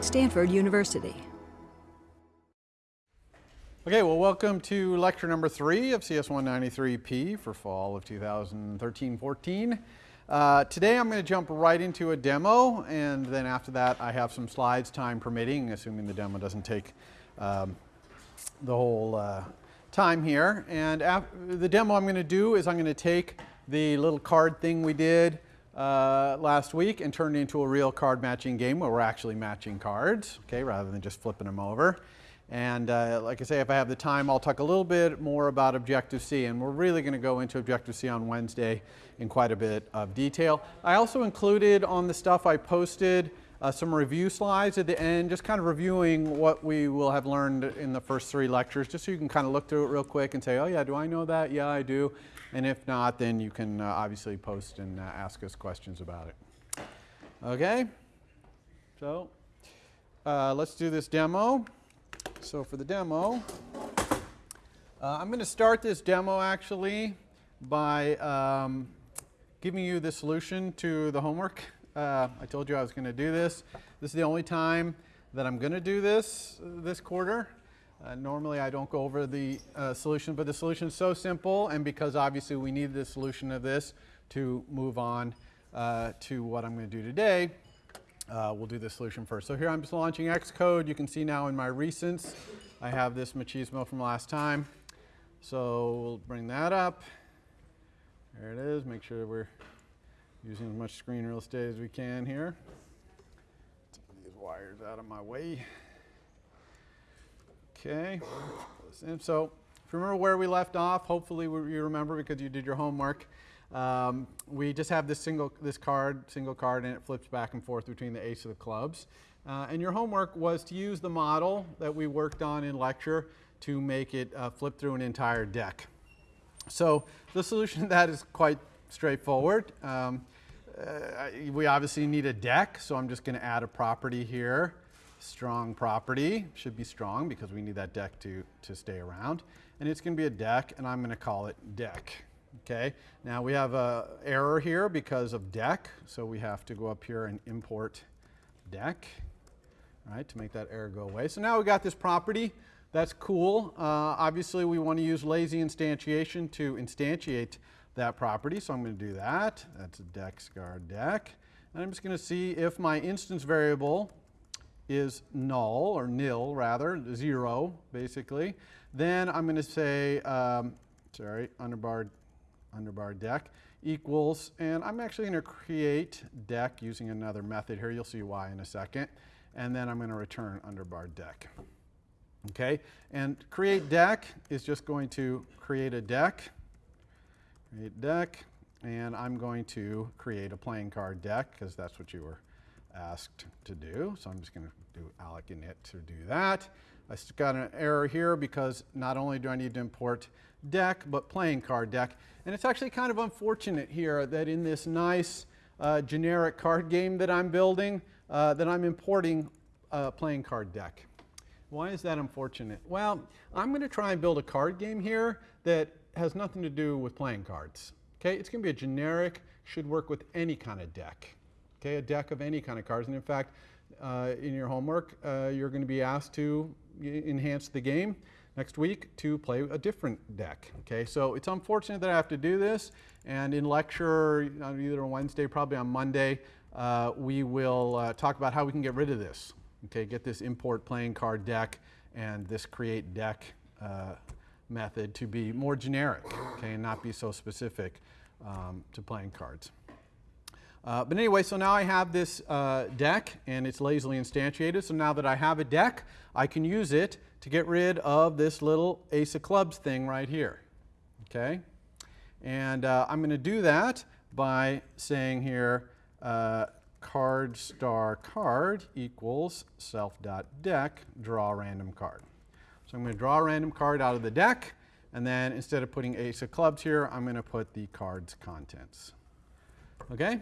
Stanford University. Okay, well, welcome to lecture number three of CS 193P for fall of 2013-14. Uh, today I'm going to jump right into a demo, and then after that I have some slides, time permitting, assuming the demo doesn't take um, the whole uh, time here. And the demo I'm going to do is I'm going to take the little card thing we did uh, last week and turned it into a real card matching game where we're actually matching cards, okay, rather than just flipping them over. And uh, like I say, if I have the time, I'll talk a little bit more about Objective-C. And we're really going to go into Objective-C on Wednesday in quite a bit of detail. I also included on the stuff I posted uh, some review slides at the end, just kind of reviewing what we will have learned in the first three lectures, just so you can kind of look through it real quick and say, oh yeah, do I know that? Yeah, I do. And if not, then you can uh, obviously post and uh, ask us questions about it. Okay, so uh, let's do this demo. So for the demo, uh, I'm going to start this demo actually by um, giving you the solution to the homework. Uh, I told you I was going to do this. This is the only time that I'm going to do this this quarter. Uh, normally I don't go over the uh, solution, but the solution is so simple, and because obviously we need the solution of this to move on uh, to what I'm going to do today, uh, we'll do the solution first. So here I'm just launching Xcode. You can see now in my recents, I have this machismo from last time. So we'll bring that up. There it is. Make sure we're using as much screen real estate as we can here. Take these wires out of my way. Okay, so if you remember where we left off, hopefully you remember because you did your homework. Um, we just have this single this card, single card, and it flips back and forth between the ace of the clubs. Uh, and your homework was to use the model that we worked on in lecture to make it uh, flip through an entire deck. So the solution to that is quite straightforward. Um, uh, we obviously need a deck, so I'm just going to add a property here strong property. Should be strong because we need that deck to, to stay around. And it's going to be a deck, and I'm going to call it deck. Okay, now we have a error here because of deck, so we have to go up here and import deck, right, to make that error go away. So now we got this property. That's cool. Uh, obviously, we want to use lazy instantiation to instantiate that property, so I'm going to do that. That's a deck star deck. And I'm just going to see if my instance variable is null, or nil rather, zero basically, then I'm going to say, um, sorry, underbar, underbar deck equals, and I'm actually going to create deck using another method here. You'll see why in a second. And then I'm going to return underbar deck. Okay, and create deck is just going to create a deck, create deck, and I'm going to create a playing card deck because that's what you were asked to do. So I'm just going to do alloc init to do that. I got an error here because not only do I need to import deck, but playing card deck. And it's actually kind of unfortunate here that in this nice uh, generic card game that I'm building, uh, that I'm importing a playing card deck. Why is that unfortunate? Well, I'm going to try and build a card game here that has nothing to do with playing cards. Okay, it's going to be a generic, should work with any kind of deck. Okay, a deck of any kind of cards. And in fact, uh, in your homework, uh, you're going to be asked to enhance the game next week to play a different deck. Okay, so it's unfortunate that I have to do this. And in lecture, either on Wednesday, probably on Monday, uh, we will uh, talk about how we can get rid of this. Okay, get this import playing card deck and this create deck uh, method to be more generic, okay, and not be so specific um, to playing cards. Uh, but anyway, so now I have this uh, deck and it's lazily instantiated. So now that I have a deck, I can use it to get rid of this little ace of clubs thing right here. Okay? And uh, I'm going to do that by saying here uh, card star card equals self.deck draw random card. So I'm going to draw a random card out of the deck and then instead of putting ace of clubs here, I'm going to put the card's contents. Okay?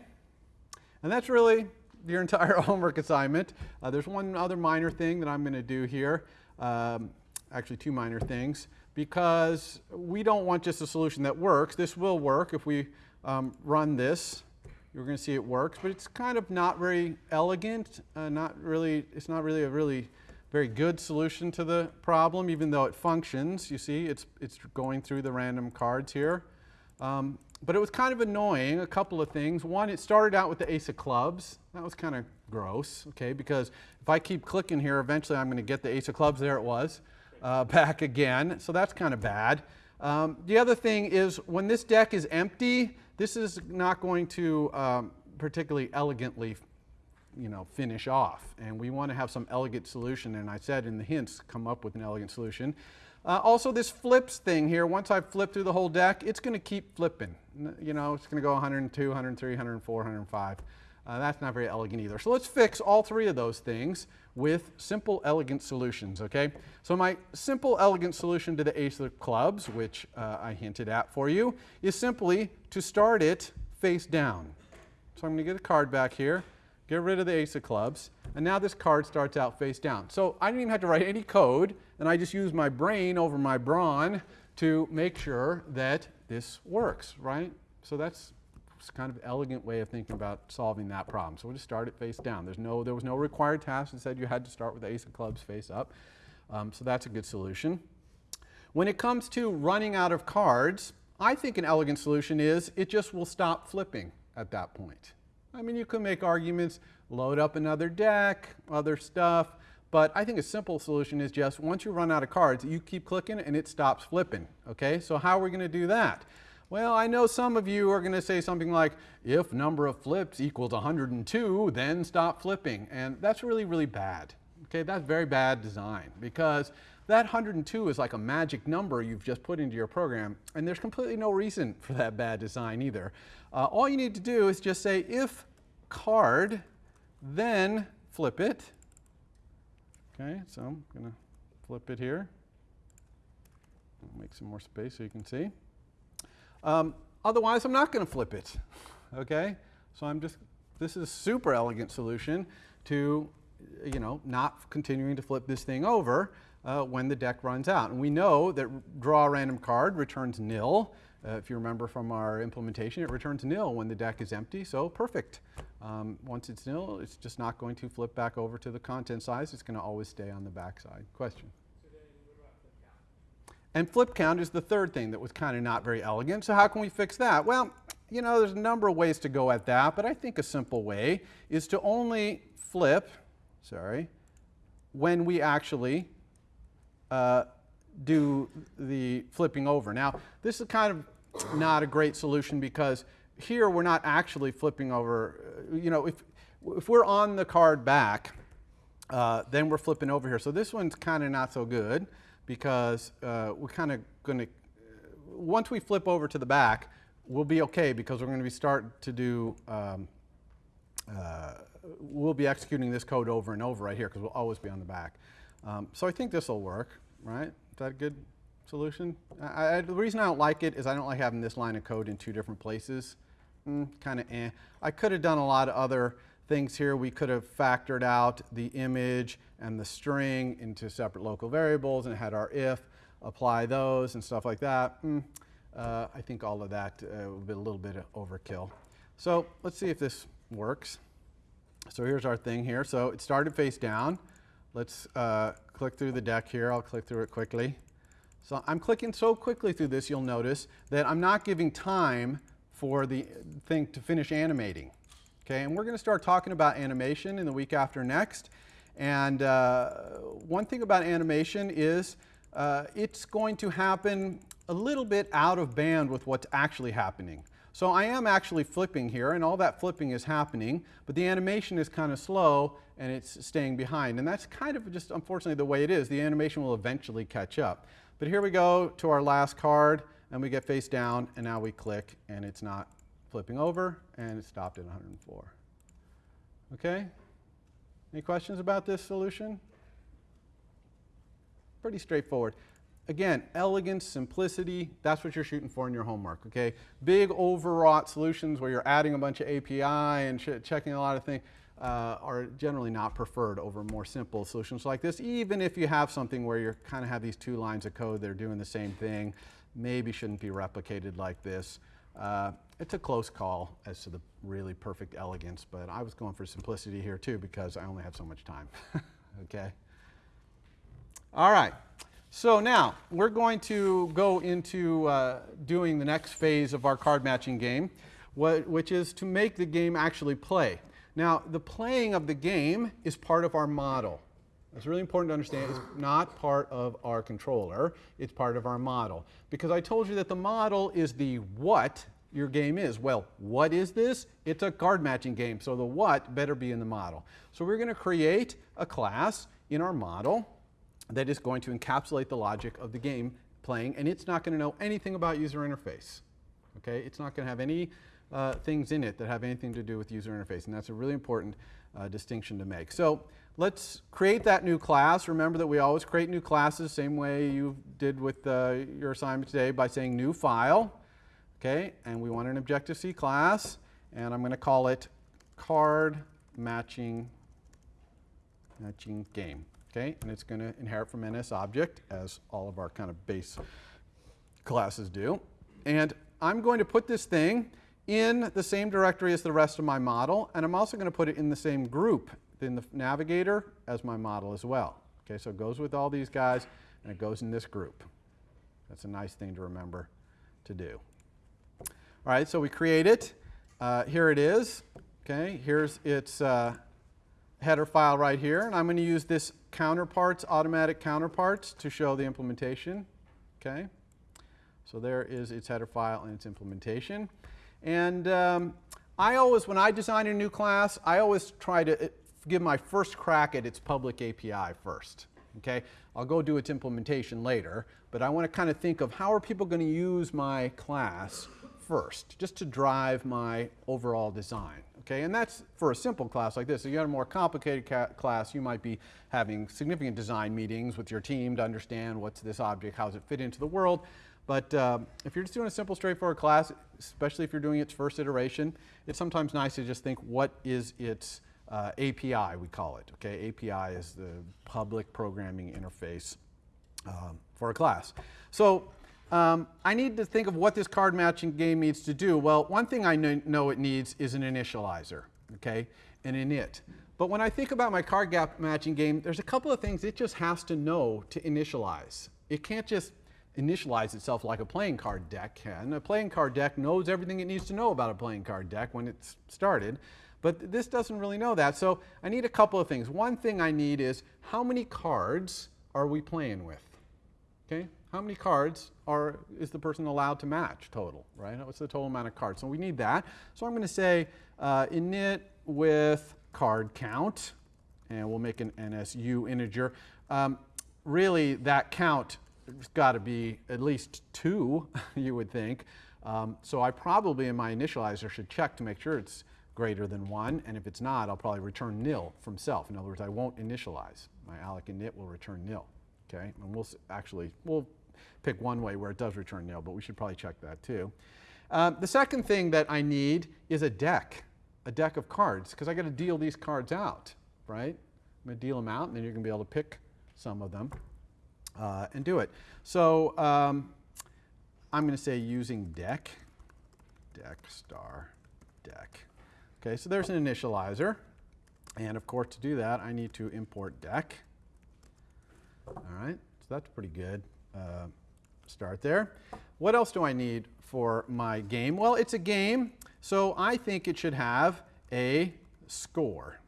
And that's really your entire homework assignment. Uh, there's one other minor thing that I'm going to do here, um, actually two minor things, because we don't want just a solution that works. This will work if we um, run this you're going to see it works, but it's kind of not very elegant, uh, not really, it's not really a really very good solution to the problem, even though it functions. You see, it's, it's going through the random cards here. Um, but it was kind of annoying, a couple of things. One, it started out with the ace of clubs. That was kind of gross, okay, because if I keep clicking here, eventually I'm going to get the ace of clubs, there it was, uh, back again. So that's kind of bad. Um, the other thing is when this deck is empty, this is not going to um, particularly elegantly you know, finish off. And we want to have some elegant solution. And I said in the hints, come up with an elegant solution. Uh, also, this flips thing here, once I flip through the whole deck, it's going to keep flipping. You know, it's going to go 102, 103, 104, 105. Uh, that's not very elegant either. So let's fix all three of those things with simple, elegant solutions, okay? So my simple, elegant solution to the ace of clubs, which uh, I hinted at for you, is simply to start it face down. So I'm going to get a card back here, get rid of the ace of clubs, and now this card starts out face down. So I didn't even have to write any code, and I just use my brain over my brawn to make sure that this works, right? So that's kind of elegant way of thinking about solving that problem. So we'll just start it face down. There's no, there was no required task that said you had to start with the ace of clubs face up. Um, so that's a good solution. When it comes to running out of cards, I think an elegant solution is it just will stop flipping at that point. I mean, you could make arguments, load up another deck, other stuff, but I think a simple solution is just once you run out of cards, you keep clicking and it stops flipping. Okay, so how are we going to do that? Well, I know some of you are going to say something like, if number of flips equals 102, then stop flipping. And that's really, really bad. Okay, that's very bad design because that 102 is like a magic number you've just put into your program, and there's completely no reason for that bad design either. Uh, all you need to do is just say if card, then flip it. Okay, so I'm going to flip it here. Make some more space so you can see. Um, otherwise, I'm not going to flip it. Okay? So I'm just, this is a super elegant solution to, you know, not continuing to flip this thing over uh, when the deck runs out. And we know that draw a random card returns nil. Uh, if you remember from our implementation, it returns nil when the deck is empty, so perfect. Um, once it's nil, it's just not going to flip back over to the content size. It's going to always stay on the back side. Question? And flip count is the third thing that was kind of not very elegant. So how can we fix that? Well, you know, there's a number of ways to go at that, but I think a simple way is to only flip, sorry, when we actually uh, do the flipping over. Now, this is kind of not a great solution because here we're not actually flipping over. Uh, you know, if, if we're on the card back, uh, then we're flipping over here. So this one's kind of not so good because uh, we're kind of going to, once we flip over to the back, we'll be okay because we're going to be start to do, um, uh, we'll be executing this code over and over right here because we'll always be on the back. Um, so I think this will work, right? Is that a good solution? I, I, the reason I don't like it is I don't like having this line of code in two different places. Mm, kind of eh. I could have done a lot of other things here. We could have factored out the image and the string into separate local variables and had our if, apply those and stuff like that. Mm, uh, I think all of that uh, would be a little bit of overkill. So let's see if this works. So here's our thing here. So it started face down. Let's uh, click through the deck here. I'll click through it quickly. So I'm clicking so quickly through this, you'll notice that I'm not giving time for the thing to finish animating. Okay, and we're going to start talking about animation in the week after next. And uh, one thing about animation is uh, it's going to happen a little bit out of band with what's actually happening. So I am actually flipping here, and all that flipping is happening, but the animation is kind of slow, and it's staying behind. And that's kind of just, unfortunately, the way it is. The animation will eventually catch up. But here we go to our last card, and we get face down, and now we click, and it's not flipping over, and it stopped at 104. Okay? Any questions about this solution? Pretty straightforward. Again, elegance, simplicity, that's what you're shooting for in your homework, okay? Big overwrought solutions where you're adding a bunch of API and checking a lot of things uh, are generally not preferred over more simple solutions like this, even if you have something where you kind of have these two lines of code that are doing the same thing, maybe shouldn't be replicated like this. Uh, it's a close call as to the really perfect elegance, but I was going for simplicity here too because I only have so much time. okay? All right. So now we're going to go into uh, doing the next phase of our card matching game, which is to make the game actually play. Now, the playing of the game is part of our model. It's really important to understand it's not part of our controller, it's part of our model. Because I told you that the model is the what your game is. Well, what is this? It's a card matching game, so the what better be in the model. So we're going to create a class in our model that is going to encapsulate the logic of the game playing, and it's not going to know anything about user interface. Okay, it's not going to have any uh, things in it that have anything to do with user interface, and that's a really important uh, distinction to make. So let's create that new class. Remember that we always create new classes, same way you did with uh, your assignment today by saying new file. Okay, and we want an Objective-C class, and I'm going to call it card matching matching game okay? And it's going to inherit from NS object, as all of our kind of base classes do. And I'm going to put this thing in the same directory as the rest of my model, and I'm also going to put it in the same group in the navigator as my model as well. Okay, so it goes with all these guys, and it goes in this group. That's a nice thing to remember to do. All right, so we create it. Uh, here it is. Okay, here's its uh, header file right here, and I'm going to use this counterparts, automatic counterparts to show the implementation. Okay, so there is its header file and its implementation. And um, I always, when I design a new class, I always try to give my first crack at its public API first. Okay, I'll go do its implementation later, but I want to kind of think of how are people going to use my class first, just to drive my overall design. Okay, and that's for a simple class like this. If you have a more complicated class, you might be having significant design meetings with your team to understand what's this object, how does it fit into the world. But uh, if you're just doing a simple, straightforward class, especially if you're doing its first iteration, it's sometimes nice to just think what is its uh, API, we call it. Okay, API is the public programming interface um, for a class. So um, I need to think of what this card matching game needs to do. Well, one thing I know it needs is an initializer, okay, an init. But when I think about my card gap matching game, there's a couple of things it just has to know to initialize. It can't just initialize itself like a playing card deck can. A playing card deck knows everything it needs to know about a playing card deck when it's started. But this doesn't really know that. So I need a couple of things. One thing I need is how many cards are we playing with? Okay, how many cards are, is the person allowed to match total, right? What's the total amount of cards? So we need that. So I'm going to say uh, init with card count, and we'll make an NSU integer. Um, really, that count has got to be at least two, you would think. Um, so I probably in my initializer should check to make sure it's greater than one, and if it's not, I'll probably return nil from self. In other words, I won't initialize. My alloc and init will return nil. Okay, and we'll actually, we'll pick one way where it does return nil, but we should probably check that too. Um, the second thing that I need is a deck, a deck of cards, because I got to deal these cards out, right? I'm going to deal them out, and then you're going to be able to pick some of them uh, and do it. So um, I'm going to say using deck, deck star deck. Okay, so there's an initializer. And of course, to do that, I need to import deck. All right, so that's pretty good. Uh, start there. What else do I need for my game? Well, it's a game, so I think it should have a score.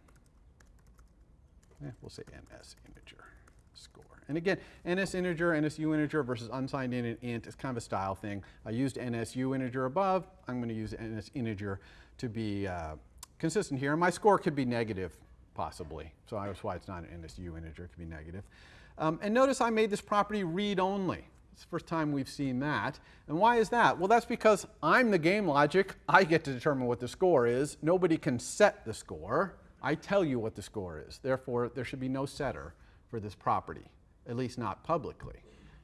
Yeah, we'll say NS integer score. And again, NS integer, NSU integer versus unsigned int and int is kind of a style thing. I used NSU integer above. I'm going to use NS integer to be uh, consistent here. And My score could be negative, possibly. So that's why it's not an NSU integer. It could be negative. Um, and notice I made this property read-only. It's the first time we've seen that. And why is that? Well, that's because I'm the game logic. I get to determine what the score is. Nobody can set the score. I tell you what the score is. Therefore, there should be no setter for this property, at least not publicly.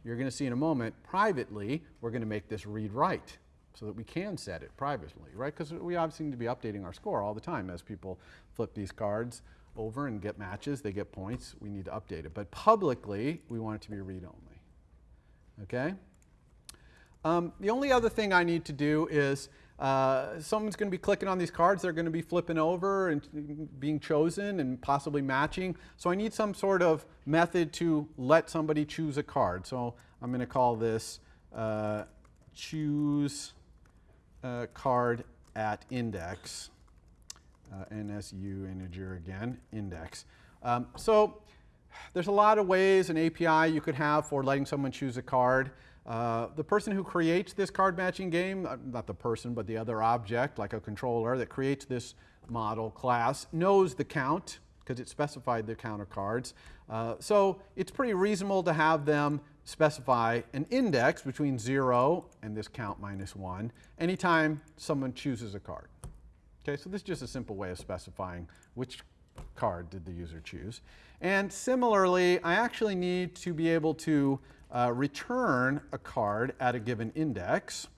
You're going to see in a moment, privately, we're going to make this read-write so that we can set it privately, right? Because we obviously need to be updating our score all the time as people flip these cards over and get matches, they get points, we need to update it. But publicly, we want it to be read-only, okay? Um, the only other thing I need to do is uh, someone's going to be clicking on these cards. They're going to be flipping over and being chosen and possibly matching. So I need some sort of method to let somebody choose a card. So I'm going to call this uh, choose uh, card at index. Uh, NSU integer again, index. Um, so there's a lot of ways an API you could have for letting someone choose a card. Uh, the person who creates this card matching game, uh, not the person, but the other object, like a controller that creates this model class, knows the count because it specified the count of cards. Uh, so it's pretty reasonable to have them specify an index between 0 and this count minus 1 anytime someone chooses a card. Okay, so this is just a simple way of specifying which card did the user choose. And similarly, I actually need to be able to uh, return a card at a given index.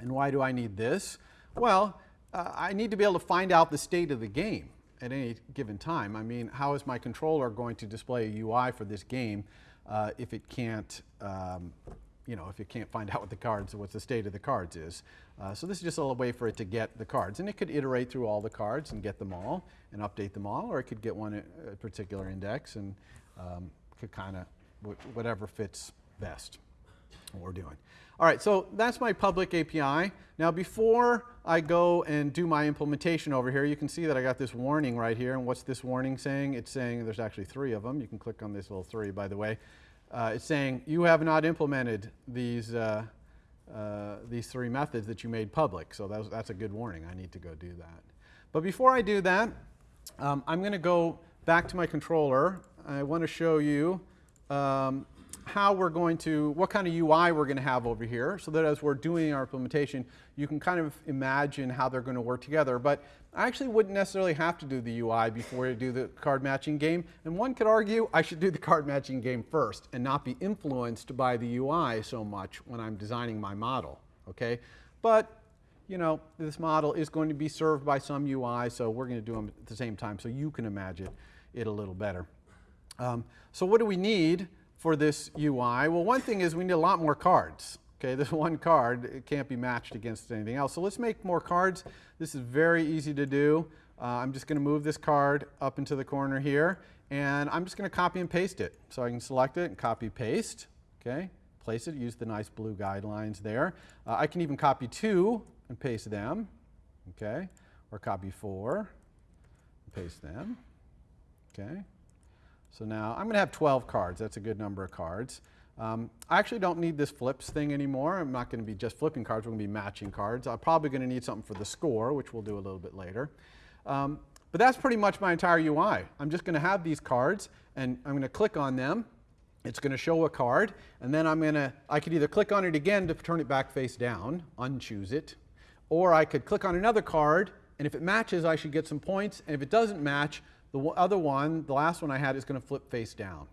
And why do I need this? Well, uh, I need to be able to find out the state of the game at any given time. I mean, how is my controller going to display a UI for this game uh, if it can't, um, you know, if it can't find out what the cards, what the state of the cards is. Uh, so this is just a way for it to get the cards. And it could iterate through all the cards and get them all and update them all, or it could get one a particular index and um, could kind of whatever fits best what we're doing. All right, so that's my public API. Now before I go and do my implementation over here, you can see that I got this warning right here. And what's this warning saying? It's saying, there's actually three of them. You can click on this little three, by the way. Uh, it's saying, you have not implemented these, uh, uh, these three methods that you made public. So that's, that's a good warning. I need to go do that. But before I do that, um, I'm going to go back to my controller. I want to show you um, how we're going to, what kind of UI we're going to have over here so that as we're doing our implementation, you can kind of imagine how they're going to work together. But I actually wouldn't necessarily have to do the UI before you do the card matching game. And one could argue I should do the card matching game first and not be influenced by the UI so much when I'm designing my model, okay? But you know, this model is going to be served by some UI, so we're going to do them at the same time so you can imagine it a little better. Um, so what do we need? For this UI? Well, one thing is we need a lot more cards. Okay, this one card it can't be matched against anything else. So let's make more cards. This is very easy to do. Uh, I'm just going to move this card up into the corner here, and I'm just going to copy and paste it. So I can select it and copy paste. Okay, place it. Use the nice blue guidelines there. Uh, I can even copy two and paste them. Okay, or copy four and paste them. Okay. So now I'm going to have 12 cards. That's a good number of cards. Um, I actually don't need this flips thing anymore. I'm not going to be just flipping cards. We're going to be matching cards. I'm probably going to need something for the score, which we'll do a little bit later. Um, but that's pretty much my entire UI. I'm just going to have these cards, and I'm going to click on them. It's going to show a card, and then I'm going to, I could either click on it again to turn it back face down, unchoose it, or I could click on another card, and if it matches, I should get some points, and if it doesn't match, the other one, the last one I had, is going to flip face down.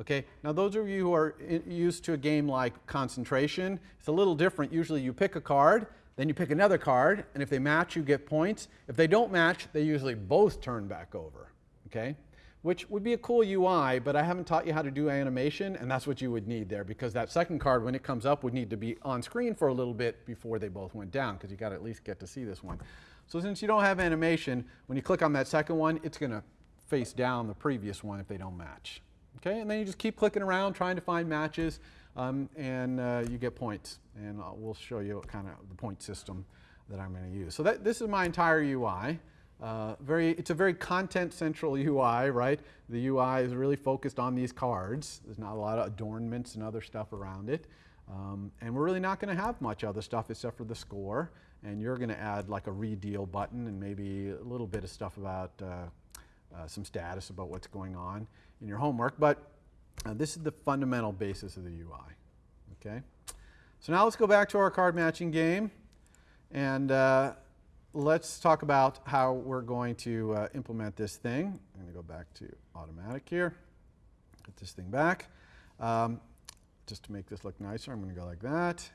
Okay, now those of you who are used to a game like concentration, it's a little different. Usually you pick a card, then you pick another card, and if they match, you get points. If they don't match, they usually both turn back over. Okay, which would be a cool UI, but I haven't taught you how to do animation, and that's what you would need there, because that second card, when it comes up, would need to be on screen for a little bit before they both went down, because you got to at least get to see this one. So since you don't have animation, when you click on that second one, it's going to face down the previous one if they don't match. Okay, and then you just keep clicking around trying to find matches, um, and uh, you get points. And we'll show you kind of the point system that I'm going to use. So that, this is my entire UI. Uh, very, it's a very content central UI, right? The UI is really focused on these cards. There's not a lot of adornments and other stuff around it. Um, and we're really not going to have much other stuff except for the score and you're going to add like a redeal button and maybe a little bit of stuff about uh, uh, some status about what's going on in your homework. But uh, this is the fundamental basis of the UI. Okay. So now let's go back to our card matching game and uh, let's talk about how we're going to uh, implement this thing. I'm going to go back to automatic here. Get this thing back. Um, just to make this look nicer, I'm going to go like that.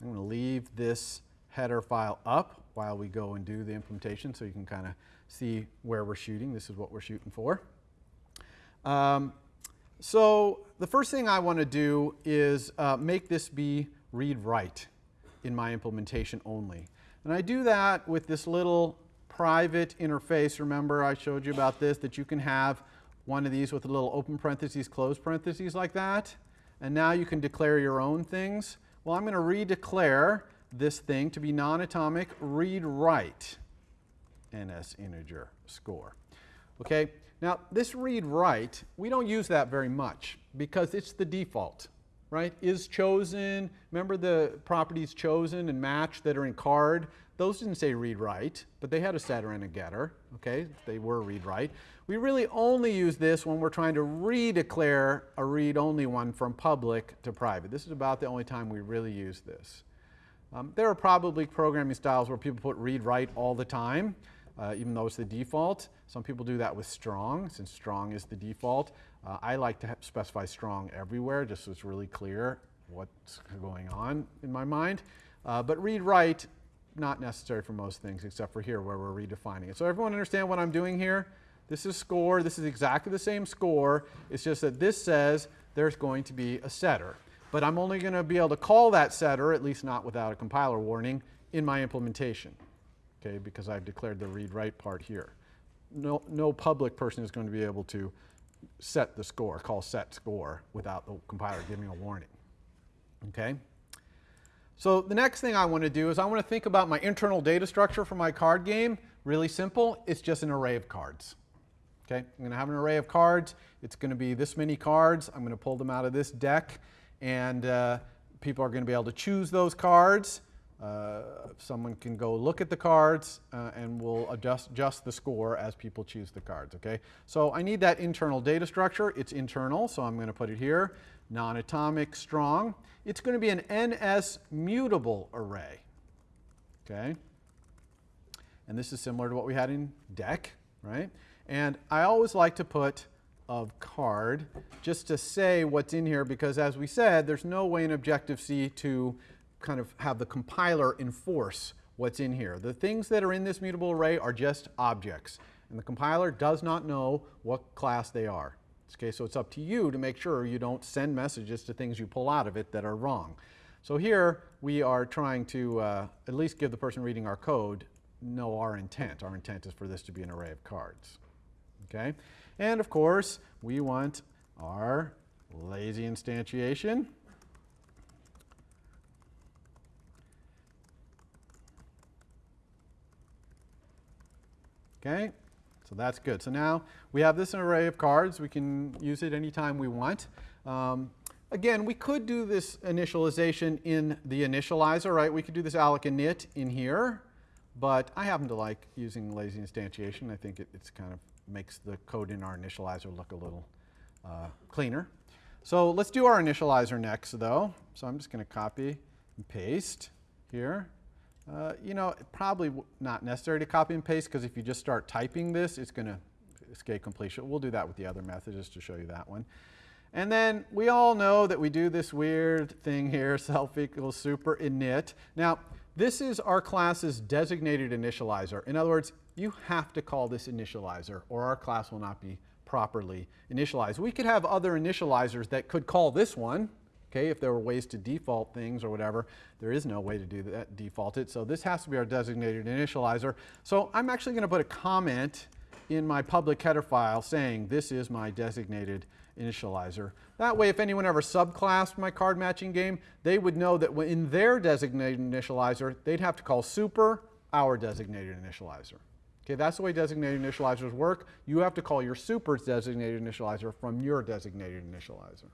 I'm going to leave this header file up while we go and do the implementation so you can kind of see where we're shooting. This is what we're shooting for. Um, so the first thing I want to do is uh, make this be read-write in my implementation only. And I do that with this little private interface. Remember I showed you about this, that you can have one of these with a little open parentheses, close parentheses like that. And now you can declare your own things. Well, I'm going to redeclare this thing to be non-atomic read write NS integer score. Okay, now this read write, we don't use that very much because it's the default, right? Is chosen, remember the properties chosen and match that are in card? Those didn't say read write, but they had a setter and a getter, okay? They were read write. We really only use this when we're trying to redeclare a read-only one from public to private. This is about the only time we really use this. Um, there are probably programming styles where people put read write all the time, uh, even though it's the default. Some people do that with strong, since strong is the default. Uh, I like to specify strong everywhere, just so it's really clear what's going on in my mind. Uh, but read write, not necessary for most things, except for here where we're redefining it. So everyone understand what I'm doing here? This is score. This is exactly the same score. It's just that this says there's going to be a setter but I'm only going to be able to call that setter, at least not without a compiler warning, in my implementation, okay, because I've declared the read-write part here. No, no public person is going to be able to set the score, call set score, without the compiler giving a warning, okay? So the next thing I want to do is I want to think about my internal data structure for my card game. Really simple, it's just an array of cards. Okay, I'm going to have an array of cards. It's going to be this many cards. I'm going to pull them out of this deck and uh, people are going to be able to choose those cards. Uh, someone can go look at the cards uh, and we'll adjust, adjust the score as people choose the cards, okay? So I need that internal data structure. It's internal, so I'm going to put it here. Non-atomic strong. It's going to be an NS mutable array, okay? And this is similar to what we had in Deck, right? And I always like to put of card just to say what's in here because as we said, there's no way in Objective-C to kind of have the compiler enforce what's in here. The things that are in this mutable array are just objects and the compiler does not know what class they are. Okay, so it's up to you to make sure you don't send messages to things you pull out of it that are wrong. So here we are trying to uh, at least give the person reading our code know our intent. Our intent is for this to be an array of cards. Okay? And of course, we want our lazy instantiation. Okay, so that's good. So now we have this array of cards. We can use it anytime we want. Um, again, we could do this initialization in the initializer, right? We could do this alloc init in here, but I happen to like using lazy instantiation. I think it, it's kind of makes the code in our initializer look a little uh, cleaner. So let's do our initializer next though. So I'm just going to copy and paste here. Uh, you know, probably not necessary to copy and paste because if you just start typing this, it's going to escape completion. We'll do that with the other method just to show you that one. And then we all know that we do this weird thing here, self equals super init. Now, this is our class's designated initializer. In other words, you have to call this initializer or our class will not be properly initialized. We could have other initializers that could call this one, okay, if there were ways to default things or whatever. There is no way to do that, default it. So this has to be our designated initializer. So I'm actually going to put a comment in my public header file saying this is my designated initializer. That way, if anyone ever subclassed my card matching game, they would know that in their designated initializer, they'd have to call super our designated initializer. Okay, that's the way designated initializers work. You have to call your super's designated initializer from your designated initializer.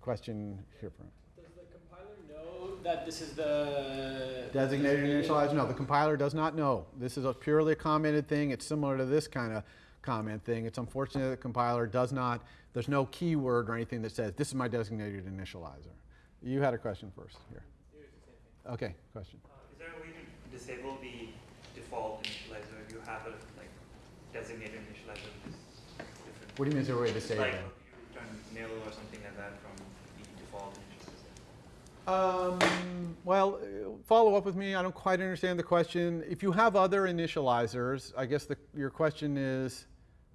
Question here. Does the compiler know that this is the designated initializer? No, the compiler does not know. This is a purely a commented thing. It's similar to this kind of comment thing. It's unfortunate that the compiler does not, there's no keyword or anything that says, this is my designated initializer. You had a question first here. Okay, question. Uh, is there a way to disable the default initializer if you have a like designated initializer which is different. What do you mean is there a way to disable? Like you return nil or something like that from the default initializer. Um, well, follow up with me. I don't quite understand the question. If you have other initializers, I guess the, your question is,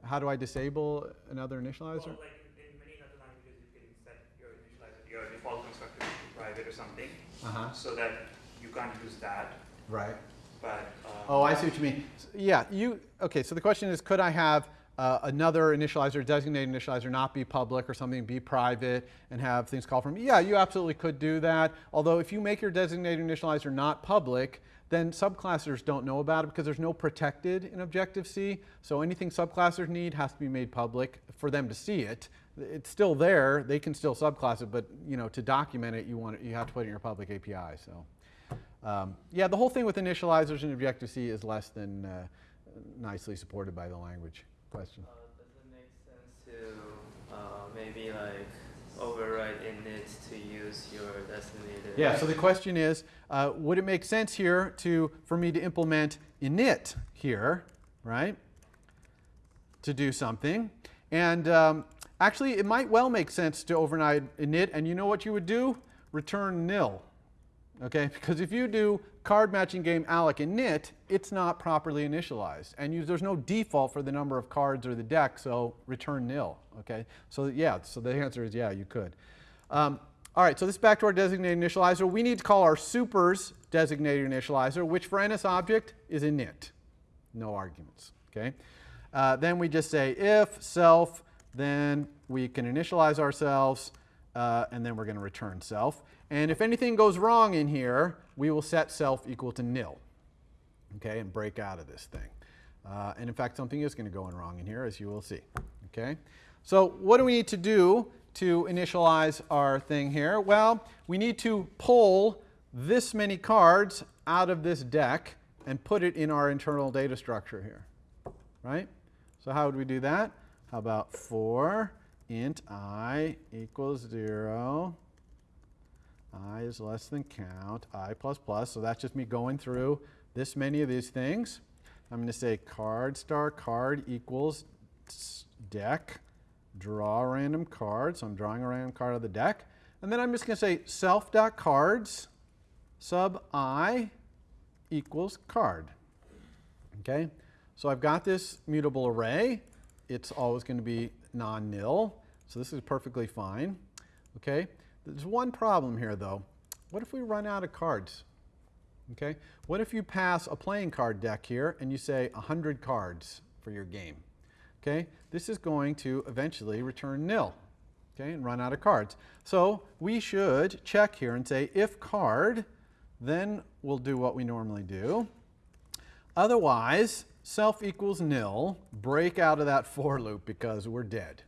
how do I disable another initializer? Well, like in many other languages, you can set your initializer, your default constructor to private or something, Uh-huh. so that you can't use that. Right. but. Uh, Oh, I see what you mean. S- Yeah, you, okay, so the question is, could I have uh, another initializer, designated initializer, not be public or something, be private, and have things called from? Yeah, you absolutely could do that. Although if you make your designated initializer not public, then subclassers don't know about it because there's no protected in Objective-C. So anything subclassers need has to be made public for them to see it. It's still there, they can still subclass it, but you know, to document it, you want, it- you have to put it in your public API, so. Um, yeah, the whole thing with initializers in Objective-C is less than uh, nicely supported by the language. Question. Uh, does it make sense to uh, maybe like override init to use your designated? Yeah, so the question is, uh, would it make sense here to, for me to implement init here, right? To do something. And um, actually, it might well make sense to override init, and you know what you would do? Return nil. Okay, because if you do card matching game alloc init, it's not properly initialized. And you, there's no default for the number of cards or the deck, so return nil. Okay, so yeah, so the answer is yeah, you could. Um, all right, so this is back to our designated initializer. We need to call our supers designated initializer, which for NS object is init. No arguments. Okay. Uh, then we just say if self, then we can initialize ourselves, uh, and then we're going to return self. And if anything goes wrong in here, we will set self equal to nil. Okay, and break out of this thing. Uh, and in fact, something is going to go in wrong in here, as you will see. Okay, so what do we need to do to initialize our thing here? Well, we need to pull this many cards out of this deck and put it in our internal data structure here, right? So how would we do that? How about for int i equals 0, i is less than count, i plus plus, so that's just me going through this many of these things. I'm going to say card star card equals deck, draw a random card, so I'm drawing a random card of the deck. And then I'm just going to say self.cards sub i equals card. Okay, so I've got this mutable array. It's always going to be non-nil, so this is perfectly fine. Okay, there's one problem here though. What if we run out of cards? Okay, what if you pass a playing card deck here and you say 100 cards for your game? Okay, this is going to eventually return nil. Okay, and run out of cards. So we should check here and say if card, then we'll do what we normally do. Otherwise, self equals nil, break out of that for loop because we're dead.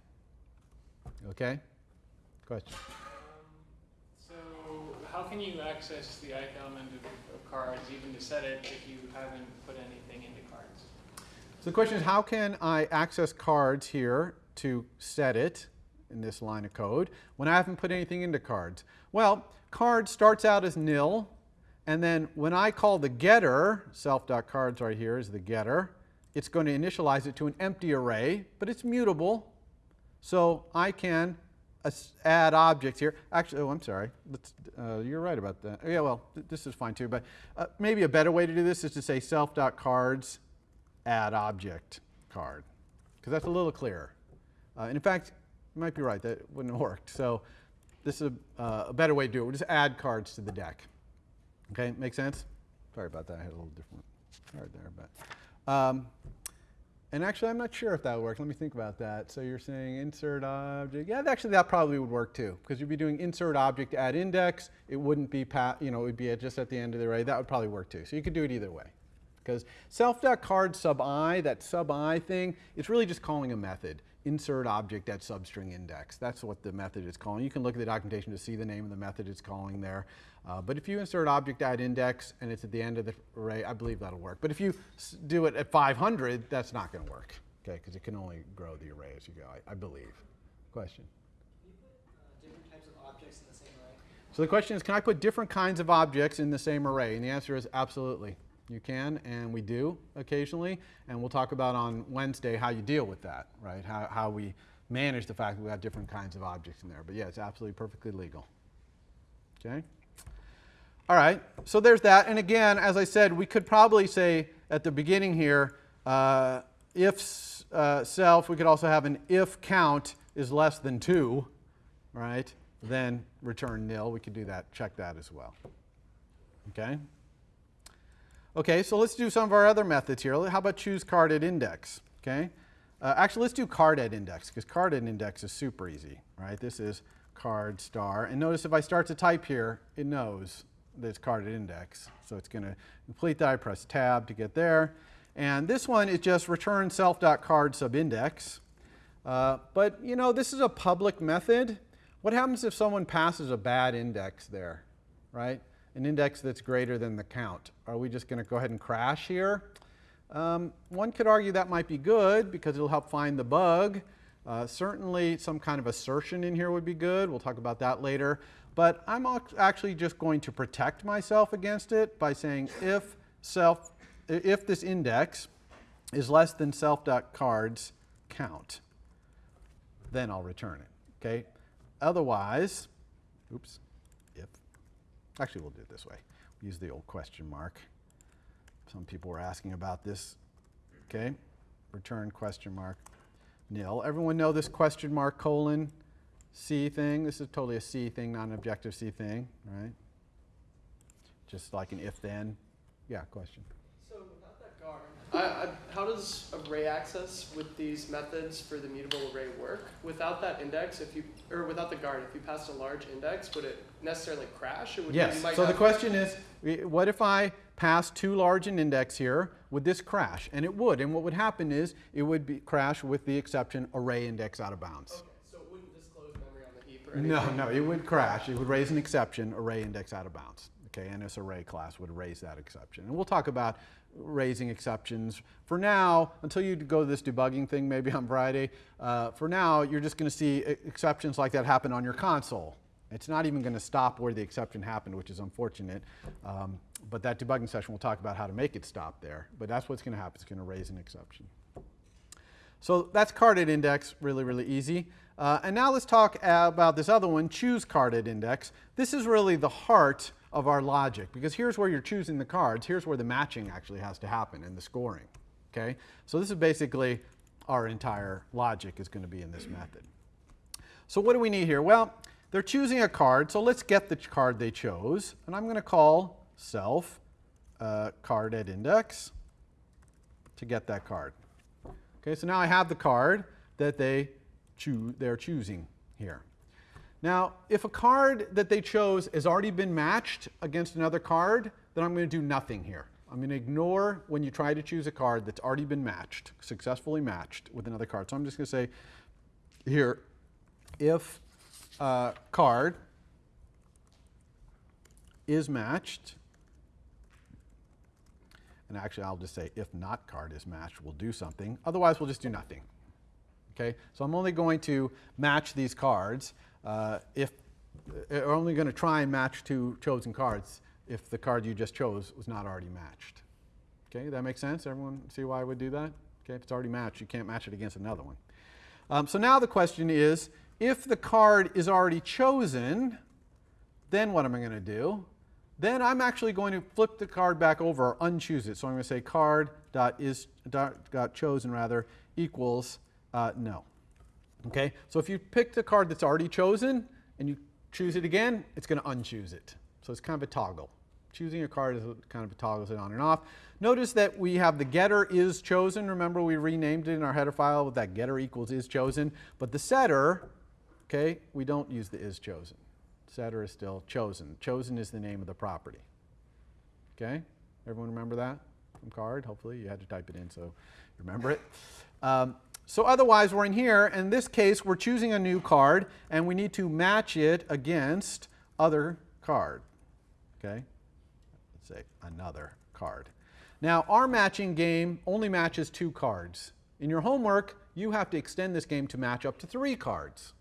Okay? Question. How can you access the element of, of cards, even to set it, if you haven't put anything into cards? So the question is how can I access cards here to set it in this line of code when I haven't put anything into cards? Well, card starts out as nil, and then when I call the getter, self.cards right here is the getter, it's going to initialize it to an empty array, but it's mutable. So I can add objects here. Actually, oh, I'm sorry. Uh, you're right about that. Yeah, well, th- this is fine too. But uh, maybe a better way to do this is to say self.cards add object card, because that's a little clearer. Uh, and in fact, you might be right. That wouldn't have worked. So this is a, uh, a better way to do it. We'll just add cards to the deck. Okay, make sense? Sorry about that. I had a little different card there, but. Um, and actually, I'm not sure if that would work. Let me think about that. So you're saying insert object. Yeah, actually, that probably would work too, because you'd be doing insert object add index. It wouldn't be, you know, it would be just at the end of the array. That would probably work too. So you could do it either way. Because self.card sub i, that sub i thing, it's really just calling a method. Insert object at substring index. That's what the method is calling. You can look at the documentation to see the name of the method it's calling there. Uh, but if you insert object at index and it's at the end of the array, I believe that'll work. But if you do it at 500, that's not going to work, okay? Because it can only grow the array as you go, I, I believe. Question? Can you put uh, different types of objects in the same array? So the question is, can I put different kinds of objects in the same array? And the answer is absolutely. You can, and we do occasionally. And we'll talk about on Wednesday how you deal with that, right? How, how we manage the fact that we have different kinds of objects in there. But yeah, it's absolutely perfectly legal. Okay? All right, so there's that. And again, as I said, we could probably say at the beginning here, uh, if uh, self, we could also have an if count is less than 2, right? Then return nil. We could do that, check that as well. Okay? Okay, so let's do some of our other methods here. How about choose card at index? Okay, uh, actually let's do card at index because card at index is super easy, right? This is card star, and notice if I start to type here, it knows that it's card at index. So it's going to complete that. I press tab to get there, and this one is just return self.card subindex. Uh, but you know, this is a public method. What happens if someone passes a bad index there, right? An index that's greater than the count. Are we just going to go ahead and crash here? Um, one could argue that might be good because it'll help find the bug. Uh, certainly some kind of assertion in here would be good. We'll talk about that later. But I'm actually just going to protect myself against it by saying if self, if this index is less than self.cards count then I'll return it. Okay? Otherwise, oops, actually we'll do it this way. Use the old question mark. Some people were asking about this. Okay? Return question mark nil. Everyone know this question mark colon C thing? This is totally a C thing, not an objective C thing, right? Just like an if then. Yeah, question. So without that guard, I, I, how does array access with these methods for the mutable array work? Without that index, if you or without the guard, if you passed a large index, would it necessarily crash? Or would yes. So the question is, what if I pass too large an index here? Would this crash? And it would. And what would happen is it would be crash with the exception array index out of bounds. Okay, so it wouldn't disclose memory on the heap or anything. No, no, it would crash. It would raise an exception, array index out of bounds. Okay, and this array class would raise that exception. And we'll talk about raising exceptions. For now, until you go to this debugging thing maybe on Friday, uh, for now, you're just going to see exceptions like that happen on your console. It's not even going to stop where the exception happened, which is unfortunate. Um, but that debugging session, we'll talk about how to make it stop there. But that's what's going to happen. It's going to raise an exception. So that's card at index, really, really easy. Uh, and now let's talk about this other one, choose card at index. This is really the heart of our logic because here's where you're choosing the cards. Here's where the matching actually has to happen and the scoring. Okay, so this is basically our entire logic is going to be in this method. So what do we need here? Well, they're choosing a card, so let's get the card they chose, and I'm going to call self uh, card at index to get that card. Okay, so now I have the card that they choo they're choosing here. Now, if a card that they chose has already been matched against another card, then I'm going to do nothing here. I'm going to ignore when you try to choose a card that's already been matched, successfully matched with another card. So I'm just going to say here, if uh, card is matched, and actually I'll just say if not card is matched, we'll do something. Otherwise, we'll just do nothing. Okay, so I'm only going to match these cards uh, if we're only going to try and match two chosen cards if the card you just chose was not already matched. Okay, that makes sense? Everyone see why I would do that? Okay, if it's already matched, you can't match it against another one. Um, so now the question is, if the card is already chosen, then what am I going to do? Then I'm actually going to flip the card back over or unchoose it. So I'm going to say card dot is dot, dot chosen rather equals uh, no. Okay, so if you pick the card that's already chosen and you choose it again, it's going to unchoose it. So it's kind of a toggle. Choosing a card is a, kind of a toggles it on and off. Notice that we have the getter is chosen. Remember we renamed it in our header file with that getter equals is chosen. But the setter, okay, we don't use the is chosen. Setter is still chosen. Chosen is the name of the property. Okay, everyone remember that from card? Hopefully you had to type it in so you remember it. Um, so otherwise, we're in here. In this case, we're choosing a new card, and we need to match it against other card. Okay? Let's say another card. Now, our matching game only matches two cards. In your homework, you have to extend this game to match up to three cards.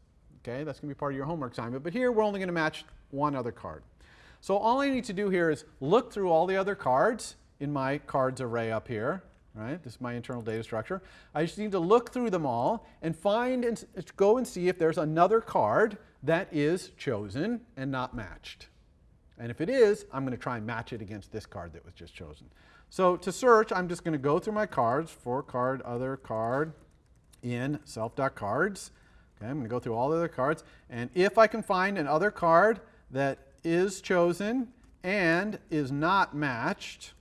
Okay? That's going to be part of your homework assignment. But here, we're only going to match one other card. So all I need to do here is look through all the other cards in my cards array up here right? This is my internal data structure. I just need to look through them all and find and go and see if there's another card that is chosen and not matched. And if it is, I'm going to try and match it against this card that was just chosen. So to search, I'm just going to go through my cards, for card, other card, in self.cards. Okay, I'm going to go through all the other cards. And if I can find an other card that is chosen and is not matched,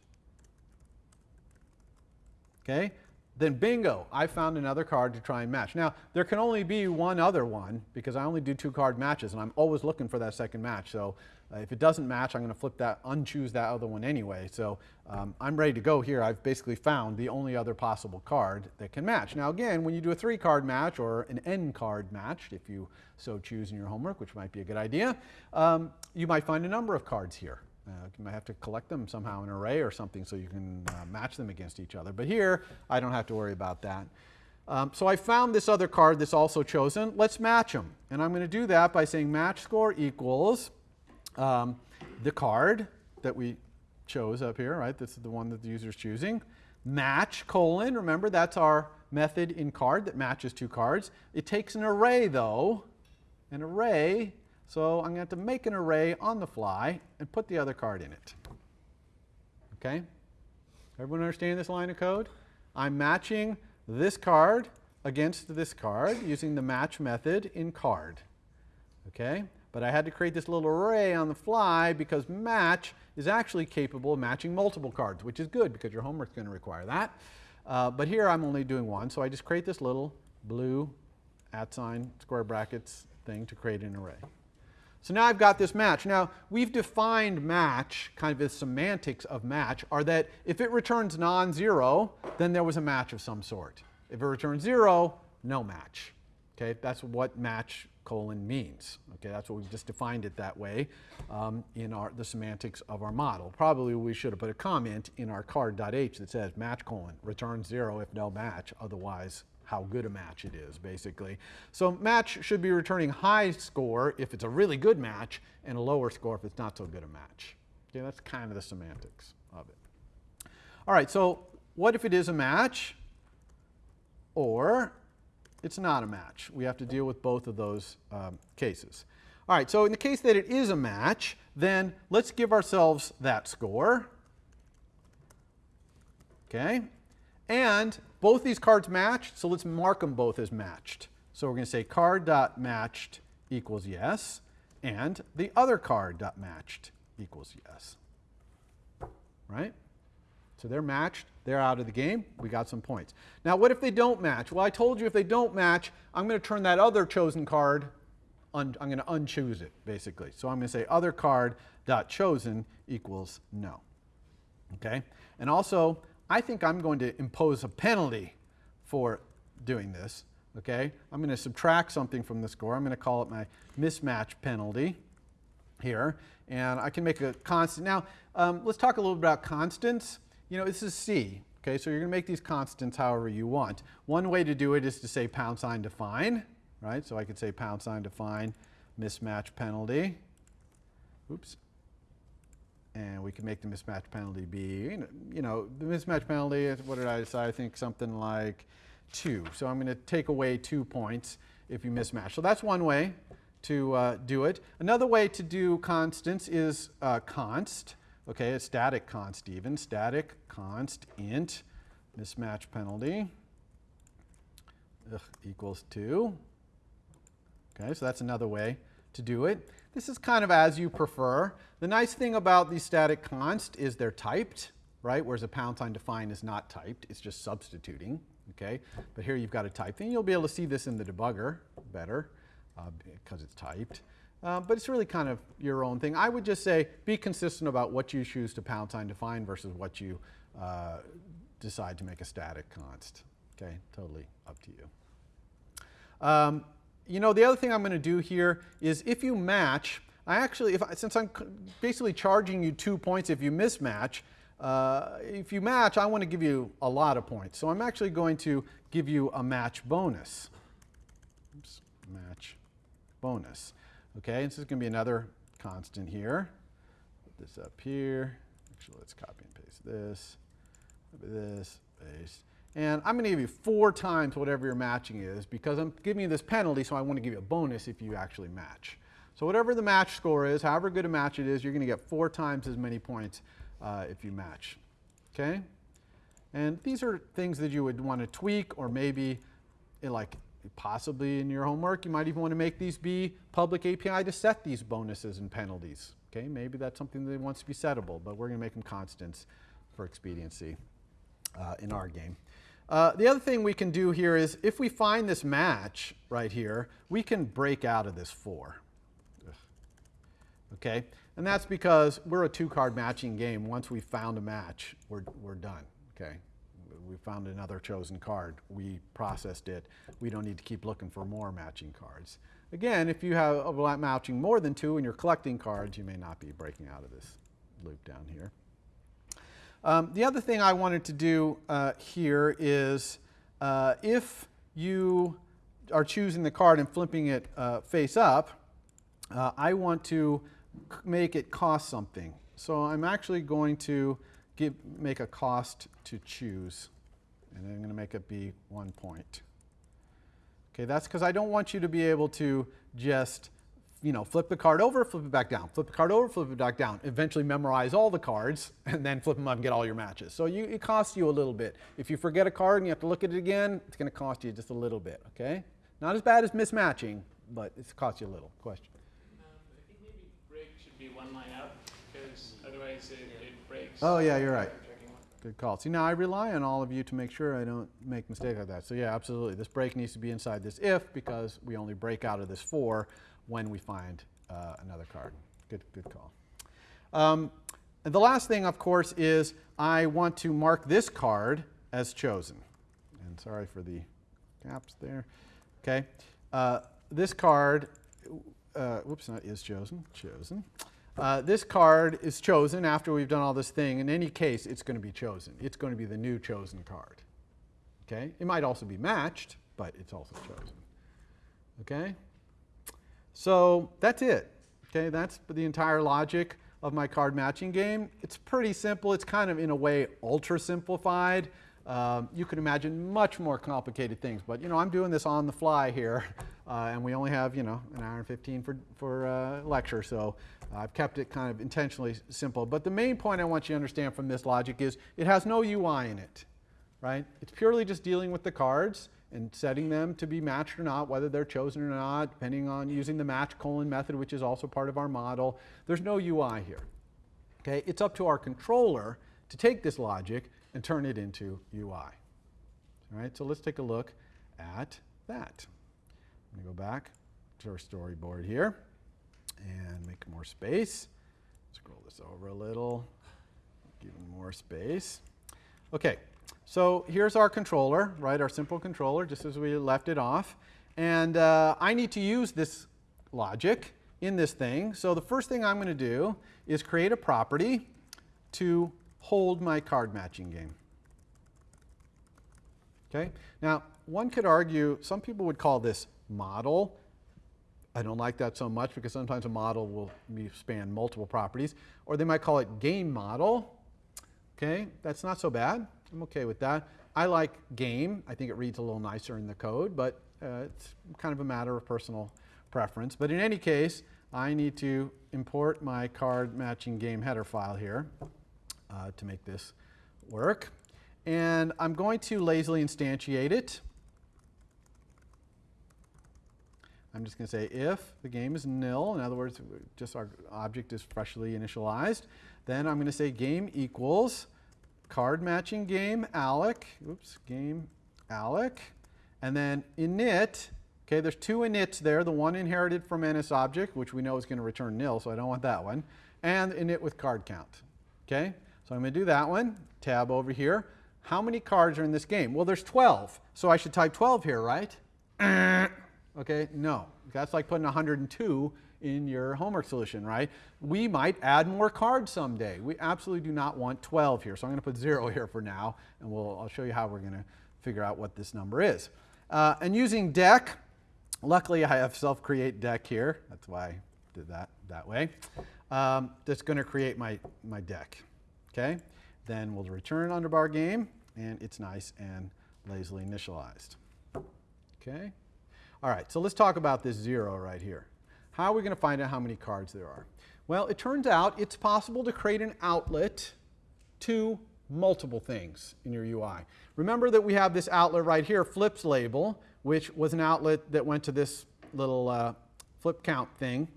okay, then bingo, I found another card to try and match. Now, there can only be one other one because I only do two card matches and I'm always looking for that second match. So uh, if it doesn't match, I'm going to flip that, unchoose that other one anyway. So um, I'm ready to go here. I've basically found the only other possible card that can match. Now again, when you do a three card match or an N card match, if you so choose in your homework, which might be a good idea, um, you might find a number of cards here. Uh, you might have to collect them somehow in an array or something so you can uh, match them against each other. But here, I don't have to worry about that. Um, so I found this other card that's also chosen. Let's match them. And I'm going to do that by saying match score equals um, the card that we chose up here, right? This is the one that the user is choosing. Match colon, remember that's our method in card that matches two cards. It takes an array though, an array so I'm going to have to make an array on the fly and put the other card in it. Okay? Everyone understand this line of code? I'm matching this card against this card using the match method in card. Okay? But I had to create this little array on the fly because match is actually capable of matching multiple cards, which is good because your homework's going to require that. Uh, but here I'm only doing one, so I just create this little blue at sign square brackets thing to create an array. So now I've got this match. Now, we've defined match, kind of the semantics of match, are that if it returns non-zero, then there was a match of some sort. If it returns zero, no match. Okay, that's what match colon means. Okay, that's what we've just defined it that way um, in our, the semantics of our model. Probably we should have put a comment in our card.h that says match colon, return zero if no match, otherwise how good a match it is, basically. So match should be returning high score if it's a really good match, and a lower score if it's not so good a match. Okay, that's kind of the semantics of it. All right, so what if it is a match, or it's not a match? We have to deal with both of those um, cases. All right, so in the case that it is a match, then let's give ourselves that score. Okay, and both these cards match, so let's mark them both as matched. So we're going to say card.matched equals yes, and the other card.matched equals yes. Right? So they're matched, they're out of the game, we got some points. Now what if they don't match? Well, I told you if they don't match, I'm going to turn that other chosen card, I'm going to unchoose it, basically. So I'm going to say other card.chosen equals no. Okay? And also, I think I'm going to impose a penalty for doing this. Okay, I'm going to subtract something from the score. I'm going to call it my mismatch penalty here, and I can make a constant. Now, um, let's talk a little bit about constants. You know, this is C. Okay, so you're going to make these constants however you want. One way to do it is to say pound sign define, right? So I could say pound sign define mismatch penalty. Oops and we can make the mismatch penalty be, you know, the mismatch penalty, what did I decide? I think something like two. So I'm going to take away two points if you mismatch. So that's one way to uh, do it. Another way to do constants is uh, const, okay, a static const even, static const int mismatch penalty ugh, equals two. Okay, so that's another way to do it. This is kind of as you prefer. The nice thing about these static const is they're typed, right? Whereas a pound sign define is not typed, it's just substituting, okay? But here you've got a type thing. You'll be able to see this in the debugger better uh, because it's typed. Uh, but it's really kind of your own thing. I would just say be consistent about what you choose to pound sign define versus what you uh, decide to make a static const. Okay, totally up to you. Um, you know, the other thing I'm going to do here is if you match, I actually, if I, since I'm basically charging you two points if you mismatch, uh, if you match, I want to give you a lot of points. So I'm actually going to give you a match bonus. Oops, match bonus. Okay, this is going to be another constant here. Put this up here. Actually, let's copy and paste this. This, paste. And I'm going to give you four times whatever your matching is because I'm giving you this penalty, so I want to give you a bonus if you actually match. So whatever the match score is, however good a match it is, you're going to get four times as many points uh, if you match. Okay? And these are things that you would want to tweak or maybe eh, like possibly in your homework, you might even want to make these be public API to set these bonuses and penalties. Okay, maybe that's something that wants to be settable, but we're going to make them constants for expediency uh, in our game. Uh, the other thing we can do here is if we find this match right here, we can break out of this for. Okay? And that's because we're a two card matching game. Once we found a match, we're, we're done. Okay? We found another chosen card. We processed it. We don't need to keep looking for more matching cards. Again, if you have a matching more than two and you're collecting cards, you may not be breaking out of this loop down here. Um, the other thing I wanted to do uh, here is uh, if you are choosing the card and flipping it uh, face up, uh, I want to make it cost something. So I'm actually going to give, make a cost to choose. And I'm going to make it be one point. Okay, that's because I don't want you to be able to just, you know, flip the card over, flip it back down, flip the card over, flip it back down, eventually memorize all the cards, and then flip them up and get all your matches. So you, it costs you a little bit. If you forget a card and you have to look at it again, it's going to cost you just a little bit, okay? Not as bad as mismatching, but it's cost you a little. Question? Um, I think maybe break should be one line up, because otherwise it, it breaks. Oh, yeah, you're right. Good call. See, now I rely on all of you to make sure I don't make mistake like that. So yeah, absolutely. This break needs to be inside this if because we only break out of this for when we find uh, another card. Good, good call. Um, and the last thing, of course, is I want to mark this card as chosen. And sorry for the gaps there. Okay. Uh, this card, uh, whoops, not is chosen, chosen. Uh, this card is chosen after we've done all this thing. In any case, it's going to be chosen. It's going to be the new chosen card. Okay? It might also be matched, but it's also chosen. Okay? So that's it. Okay, that's the entire logic of my card matching game. It's pretty simple. It's kind of, in a way, ultra simplified. Um, you can imagine much more complicated things, but you know, I'm doing this on the fly here, uh, and we only have you know an hour and 15 for for uh, lecture, so I've kept it kind of intentionally simple. But the main point I want you to understand from this logic is it has no UI in it, right? It's purely just dealing with the cards and setting them to be matched or not, whether they're chosen or not, depending on using the match colon method, which is also part of our model. There's no UI here. Okay, it's up to our controller to take this logic and turn it into UI. All right, so let's take a look at that. I'm going to go back to our storyboard here and make more space. Scroll this over a little, give more space. Okay, so here's our controller, right, our simple controller, just as we left it off. And uh, I need to use this logic in this thing. So the first thing I'm going to do is create a property to hold my card matching game. Okay? Now, one could argue, some people would call this model. I don't like that so much because sometimes a model will span multiple properties. Or they might call it game model. Okay, that's not so bad. I'm okay with that. I like game. I think it reads a little nicer in the code, but uh, it's kind of a matter of personal preference. But in any case, I need to import my card matching game header file here uh, to make this work. And I'm going to lazily instantiate it. I'm just going to say if the game is nil, in other words, just our object is freshly initialized, then I'm going to say game equals card matching game alloc, oops, game alloc, and then init, okay, there's two inits there, the one inherited from NSObject, which we know is going to return nil, so I don't want that one, and init with card count, okay? So I'm going to do that one, tab over here. How many cards are in this game? Well, there's 12, so I should type 12 here, right? Okay, no. That's like putting 102 in your homework solution, right? We might add more cards someday. We absolutely do not want 12 here, so I'm going to put 0 here for now, and we'll, I'll show you how we're going to figure out what this number is. Uh, and using deck, luckily I have self-create deck here. That's why I did that that way. Um, that's going to create my, my deck, okay? Then we'll return underbar game, and it's nice and lazily initialized, okay? All right, so let's talk about this zero right here. How are we going to find out how many cards there are? Well, it turns out it's possible to create an outlet to multiple things in your UI. Remember that we have this outlet right here, flips label, which was an outlet that went to this little uh, flip count thing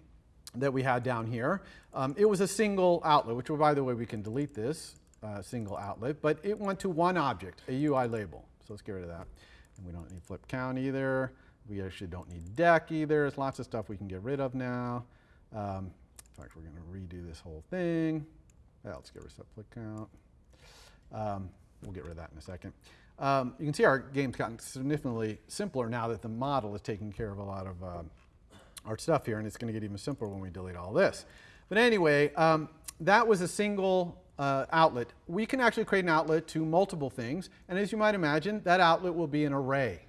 that we had down here. Um, it was a single outlet, which by the way, we can delete this uh, single outlet, but it went to one object, a UI label. So let's get rid of that. And we don't need flip count either. We actually don't need deck either. There's lots of stuff we can get rid of now. Um, in fact, we're going to redo this whole thing. Yeah, let's get rid of flip count. Um, we'll get rid of that in a second. Um, you can see our game's gotten significantly simpler now that the model is taking care of a lot of um, our stuff here, and it's going to get even simpler when we delete all this. But anyway, um, that was a single uh, outlet. We can actually create an outlet to multiple things, and as you might imagine, that outlet will be an array.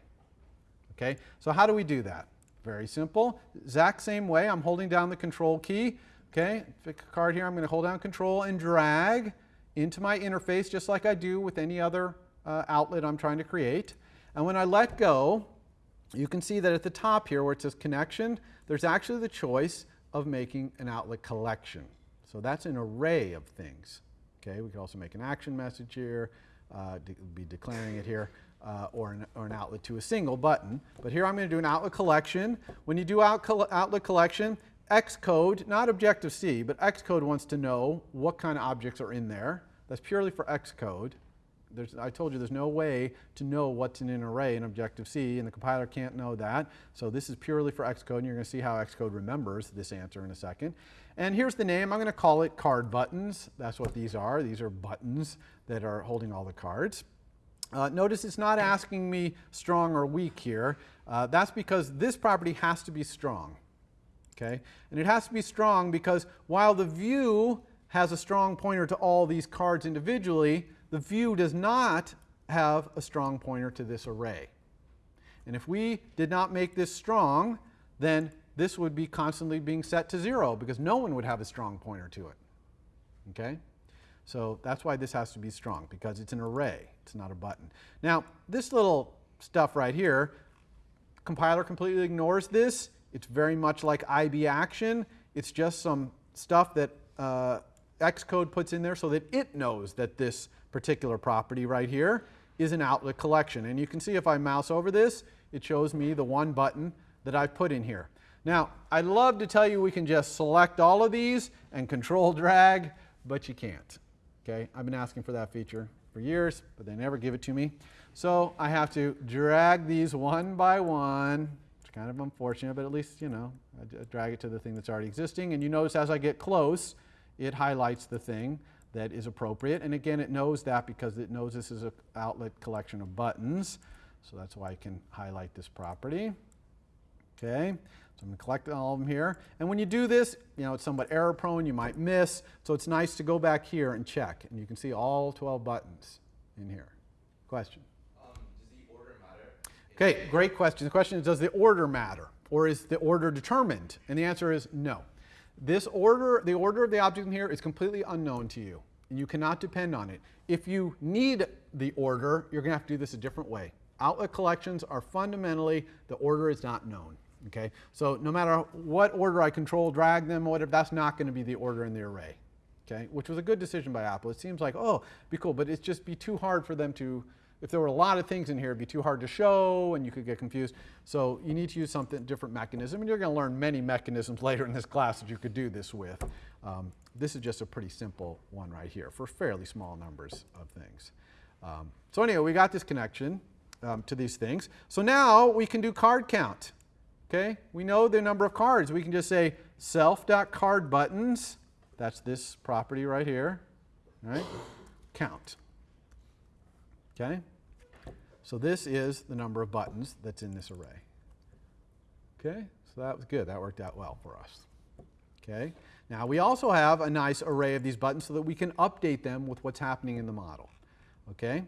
Okay, so how do we do that? Very simple. Exact same way. I'm holding down the control key. Okay, pick a card here. I'm going to hold down control and drag into my interface just like I do with any other uh, outlet I'm trying to create. And when I let go, you can see that at the top here where it says connection, there's actually the choice of making an outlet collection. So that's an array of things. Okay, we could also make an action message here, uh, de be declaring it here, uh, or, an, or an outlet to a single button. But here I'm going to do an outlet collection. When you do out col outlet collection, Xcode, not Objective-C, but Xcode wants to know what kind of objects are in there. That's purely for Xcode. There's, I told you there's no way to know what's in an array in Objective-C, and the compiler can't know that. So this is purely for Xcode, and you're going to see how Xcode remembers this answer in a second. And here's the name. I'm going to call it card buttons. That's what these are. These are buttons that are holding all the cards. Uh, notice it's not asking me strong or weak here. Uh, that's because this property has to be strong. Okay? And it has to be strong because while the view has a strong pointer to all these cards individually, the view does not have a strong pointer to this array. And if we did not make this strong, then this would be constantly being set to zero because no one would have a strong pointer to it. Okay? So that's why this has to be strong because it's an array, it's not a button. Now, this little stuff right here, compiler completely ignores this. It's very much like IB action. It's just some stuff that uh, Xcode puts in there so that it knows that this particular property right here is an outlet collection. And you can see if I mouse over this, it shows me the one button that I've put in here. Now, I'd love to tell you we can just select all of these and control drag, but you can't. Okay, I've been asking for that feature for years, but they never give it to me. So I have to drag these one by one. It's kind of unfortunate, but at least, you know, I drag it to the thing that's already existing. And you notice as I get close, it highlights the thing that is appropriate. And again, it knows that because it knows this is an outlet collection of buttons. So that's why I can highlight this property. Okay, so I'm going to collect all of them here. And when you do this, you know, it's somewhat error prone, you might miss. So it's nice to go back here and check. And you can see all 12 buttons in here. Question? Um, does the order matter? Okay, great question. The question is, does the order matter? Or is the order determined? And the answer is no. This order, the order of the object in here is completely unknown to you. And you cannot depend on it. If you need the order, you're going to have to do this a different way. Outlet collections are fundamentally, the order is not known. Okay, so no matter what order I control, drag them, whatever, that's not going to be the order in the array. Okay, which was a good decision by Apple. It seems like, oh, be cool, but it's just be too hard for them to, if there were a lot of things in here, it'd be too hard to show and you could get confused. So you need to use something different mechanism, and you're going to learn many mechanisms later in this class that you could do this with. Um, this is just a pretty simple one right here for fairly small numbers of things. Um, so anyway, we got this connection um, to these things. So now we can do card count. Okay, we know the number of cards. We can just say self.cardbuttons, that's this property right here, right? Count. Okay, so this is the number of buttons that's in this array. Okay, so that was good. That worked out well for us. Okay, now we also have a nice array of these buttons so that we can update them with what's happening in the model. Okay,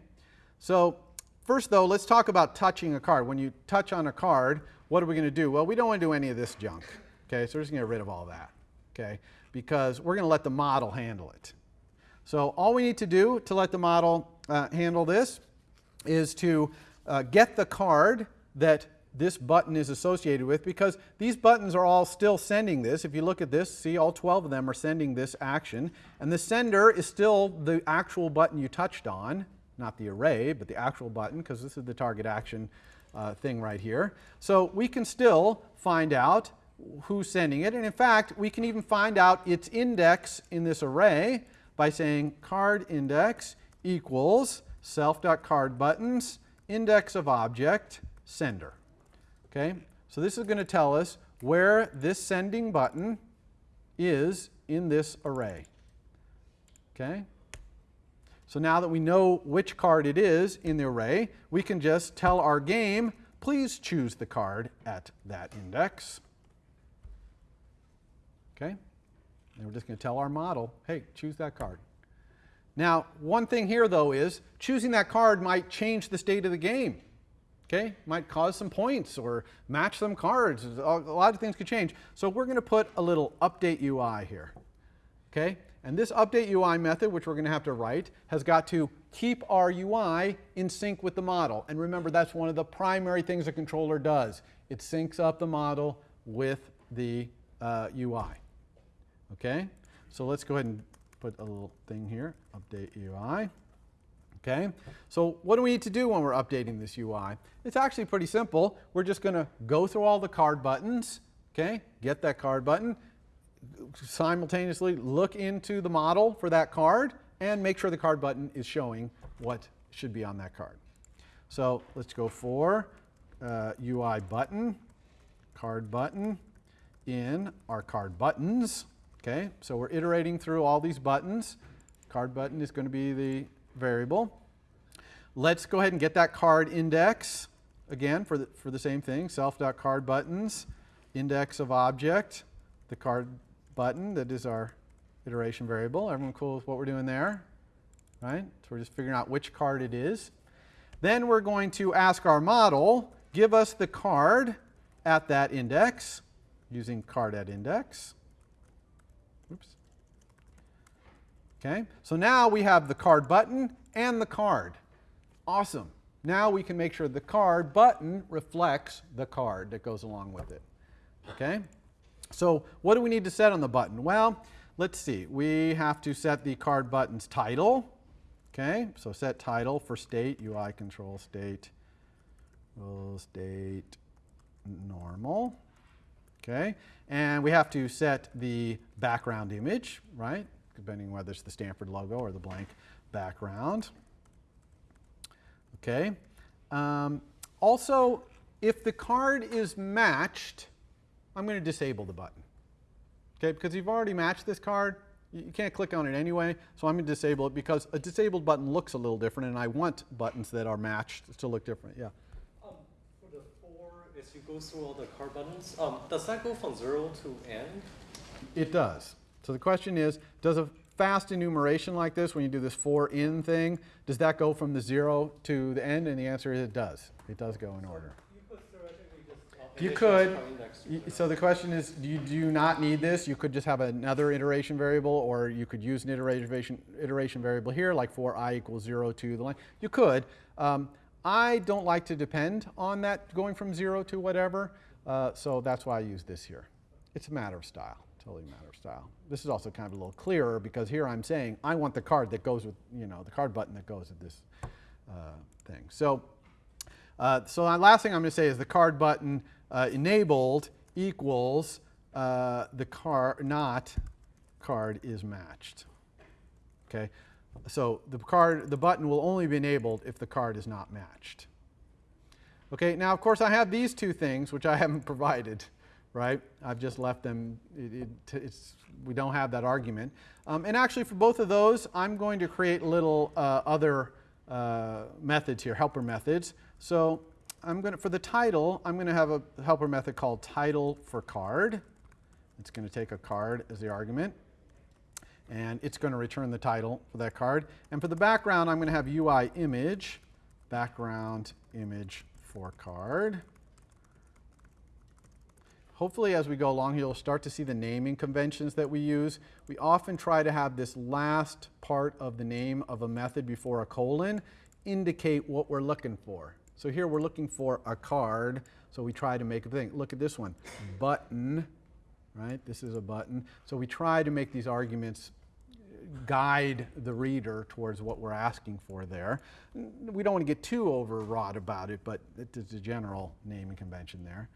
so first though, let's talk about touching a card. When you touch on a card, what are we going to do? Well, we don't want to do any of this junk. Okay, so we're just going to get rid of all that. Okay, because we're going to let the model handle it. So all we need to do to let the model uh, handle this is to uh, get the card that this button is associated with because these buttons are all still sending this. If you look at this, see all 12 of them are sending this action. And the sender is still the actual button you touched on, not the array, but the actual button because this is the target action uh, thing right here. So we can still find out who's sending it. And in fact, we can even find out its index in this array by saying card index equals self.card buttons index of object sender. Okay, so this is going to tell us where this sending button is in this array. Okay, so now that we know which card it is in the array, we can just tell our game, please choose the card at that index. Okay, and we're just going to tell our model, hey, choose that card. Now, one thing here though is choosing that card might change the state of the game. Okay, might cause some points or match some cards. A lot of things could change. So we're going to put a little update UI here. Okay, and this update UI method, which we're going to have to write, has got to keep our UI in sync with the model. And remember, that's one of the primary things a controller does. It syncs up the model with the uh, UI. Okay, so let's go ahead and put a little thing here, update UI. Okay, so what do we need to do when we're updating this UI? It's actually pretty simple. We're just going to go through all the card buttons, okay, get that card button, simultaneously look into the model for that card, and make sure the card button is showing what should be on that card. So let's go for uh, UI button, card button, in our card buttons. Okay, so we're iterating through all these buttons. Card button is going to be the variable. Let's go ahead and get that card index again for the, for the same thing, self.card buttons, index of object, the card button that is our iteration variable. Everyone cool with what we're doing there? Right? So we're just figuring out which card it is. Then we're going to ask our model, give us the card at that index using card at index. Oops. Okay, so now we have the card button and the card. Awesome. Now we can make sure the card button reflects the card that goes along with it. Okay, so what do we need to set on the button? Well, let's see. We have to set the card button's title. Okay, so set title for state, UI control state, roll state normal. Okay, and we have to set the background image, right? Depending whether it's the Stanford logo or the blank background. Okay. Um, also, if the card is matched, I'm going to disable the button. Okay, because you've already matched this card, you can't click on it anyway, so I'm going to disable it because a disabled button looks a little different and I want buttons that are matched to look different. Yeah. Um, for the for, as you go through all the card buttons, um, does that go from zero to n? It does. So the question is, does a fast enumeration like this, when you do this for in thing, does that go from the zero to the end? And the answer is it does. It does go in order. You could theoretically just. uh, You could. card index to Y- it. So the question is, do you, do not need this? You could just have another iteration variable, or you could use an iteration, iteration variable here, like for i equals 0 to the line. You could. Um, I don't like to depend on that going from 0 to whatever, uh, so that's why I use this here. It's a matter of style, totally a matter of style. This is also kind of a little clearer because here I'm saying I want the card that goes with, you know, the card button that goes with this uh, thing. So uh, so the last thing I'm going to say is the card button uh, enabled equals uh, the card not card is matched. Okay, so the card the button will only be enabled if the card is not matched. Okay, now of course I have these two things which I haven't provided, right? I've just left them. It, it, it's, we don't have that argument. Um, and actually, for both of those, I'm going to create little uh, other uh, methods here, helper methods. So I'm going to, for the title, I'm going to have a helper method called title for card. It's going to take a card as the argument. And it's going to return the title for that card. And for the background, I'm going to have UI image, background image for card. Hopefully, as we go along, you'll start to see the naming conventions that we use. We often try to have this last part of the name of a method before a colon indicate what we're looking for. So here we're looking for a card, so we try to make a thing. Look at this one, button, right? This is a button. So we try to make these arguments guide the reader towards what we're asking for there. We don't want to get too overwrought about it, but it's a general naming convention there.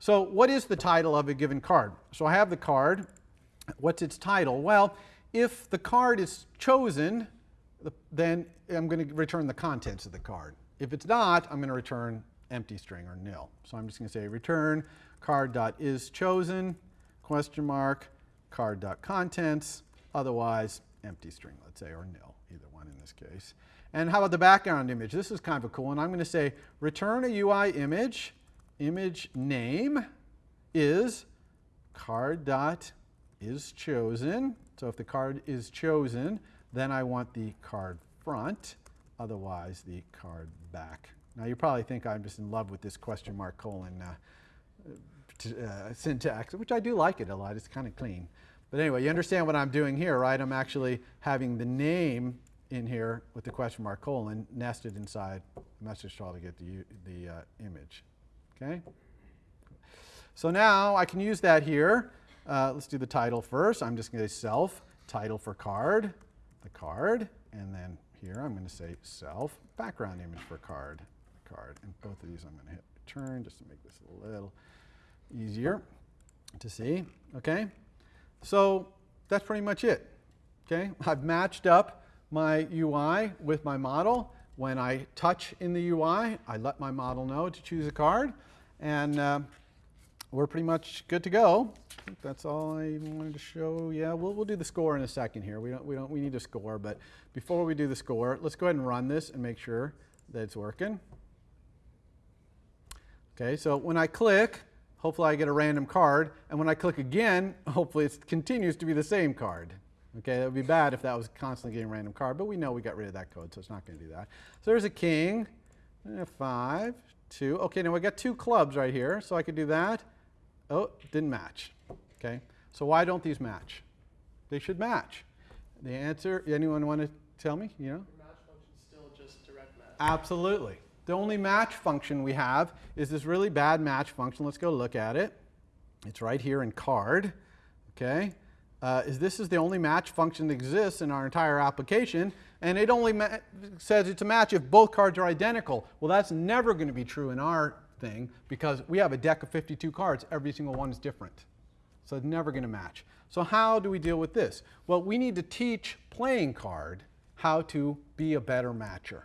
So what is the title of a given card? So I have the card. What's its title? Well, if the card is chosen, then I'm going to return the contents of the card. If it's not, I'm going to return empty string or nil. So I'm just going to say return card.isChosen, question mark, card.contents, otherwise empty string, let's say, or nil, either one in this case. And how about the background image? This is kind of a cool one. I'm going to say return a UI image, image name is card dot is chosen. So if the card is chosen, then I want the card front, otherwise the card back. Now you probably think I'm just in love with this question mark colon uh, uh, syntax, which I do like it a lot. It's kind of clean. But anyway, you understand what I'm doing here, right? I'm actually having the name in here with the question mark colon nested inside the message style to get the, the uh, image. Okay? So now I can use that here. Uh, let's do the title first. I'm just going to say self, title for card, the card, and then here I'm going to say self, background image for card, card. And both of these I'm going to hit return just to make this a little easier to see. Okay? So that's pretty much it. Okay? I've matched up my UI with my model. When I touch in the UI, I let my model know to choose a card. And uh, we're pretty much good to go. That's all I wanted to show. Yeah, we'll, we'll do the score in a second here. We don't, we don't, we need a score, but before we do the score, let's go ahead and run this and make sure that it's working. Okay, so when I click, hopefully I get a random card, and when I click again, hopefully it continues to be the same card. Okay, that would be bad if that was constantly getting a random card, but we know we got rid of that code, so it's not going to do that. So there's a king, a five, two. Okay, now we got two clubs right here, so I could do that. Oh, didn't match. Okay, so why don't these match? They should match. The answer, anyone want to tell me? You know? Your match function's still just direct match. Absolutely. The only match function we have is this really bad match function. Let's go look at it. It's right here in card. Okay. Uh, is this is the only match function that exists in our entire application, and it only says it's a match if both cards are identical. Well, that's never going to be true in our thing because we have a deck of 52 cards. Every single one is different. So it's never going to match. So how do we deal with this? Well, we need to teach playing card how to be a better matcher.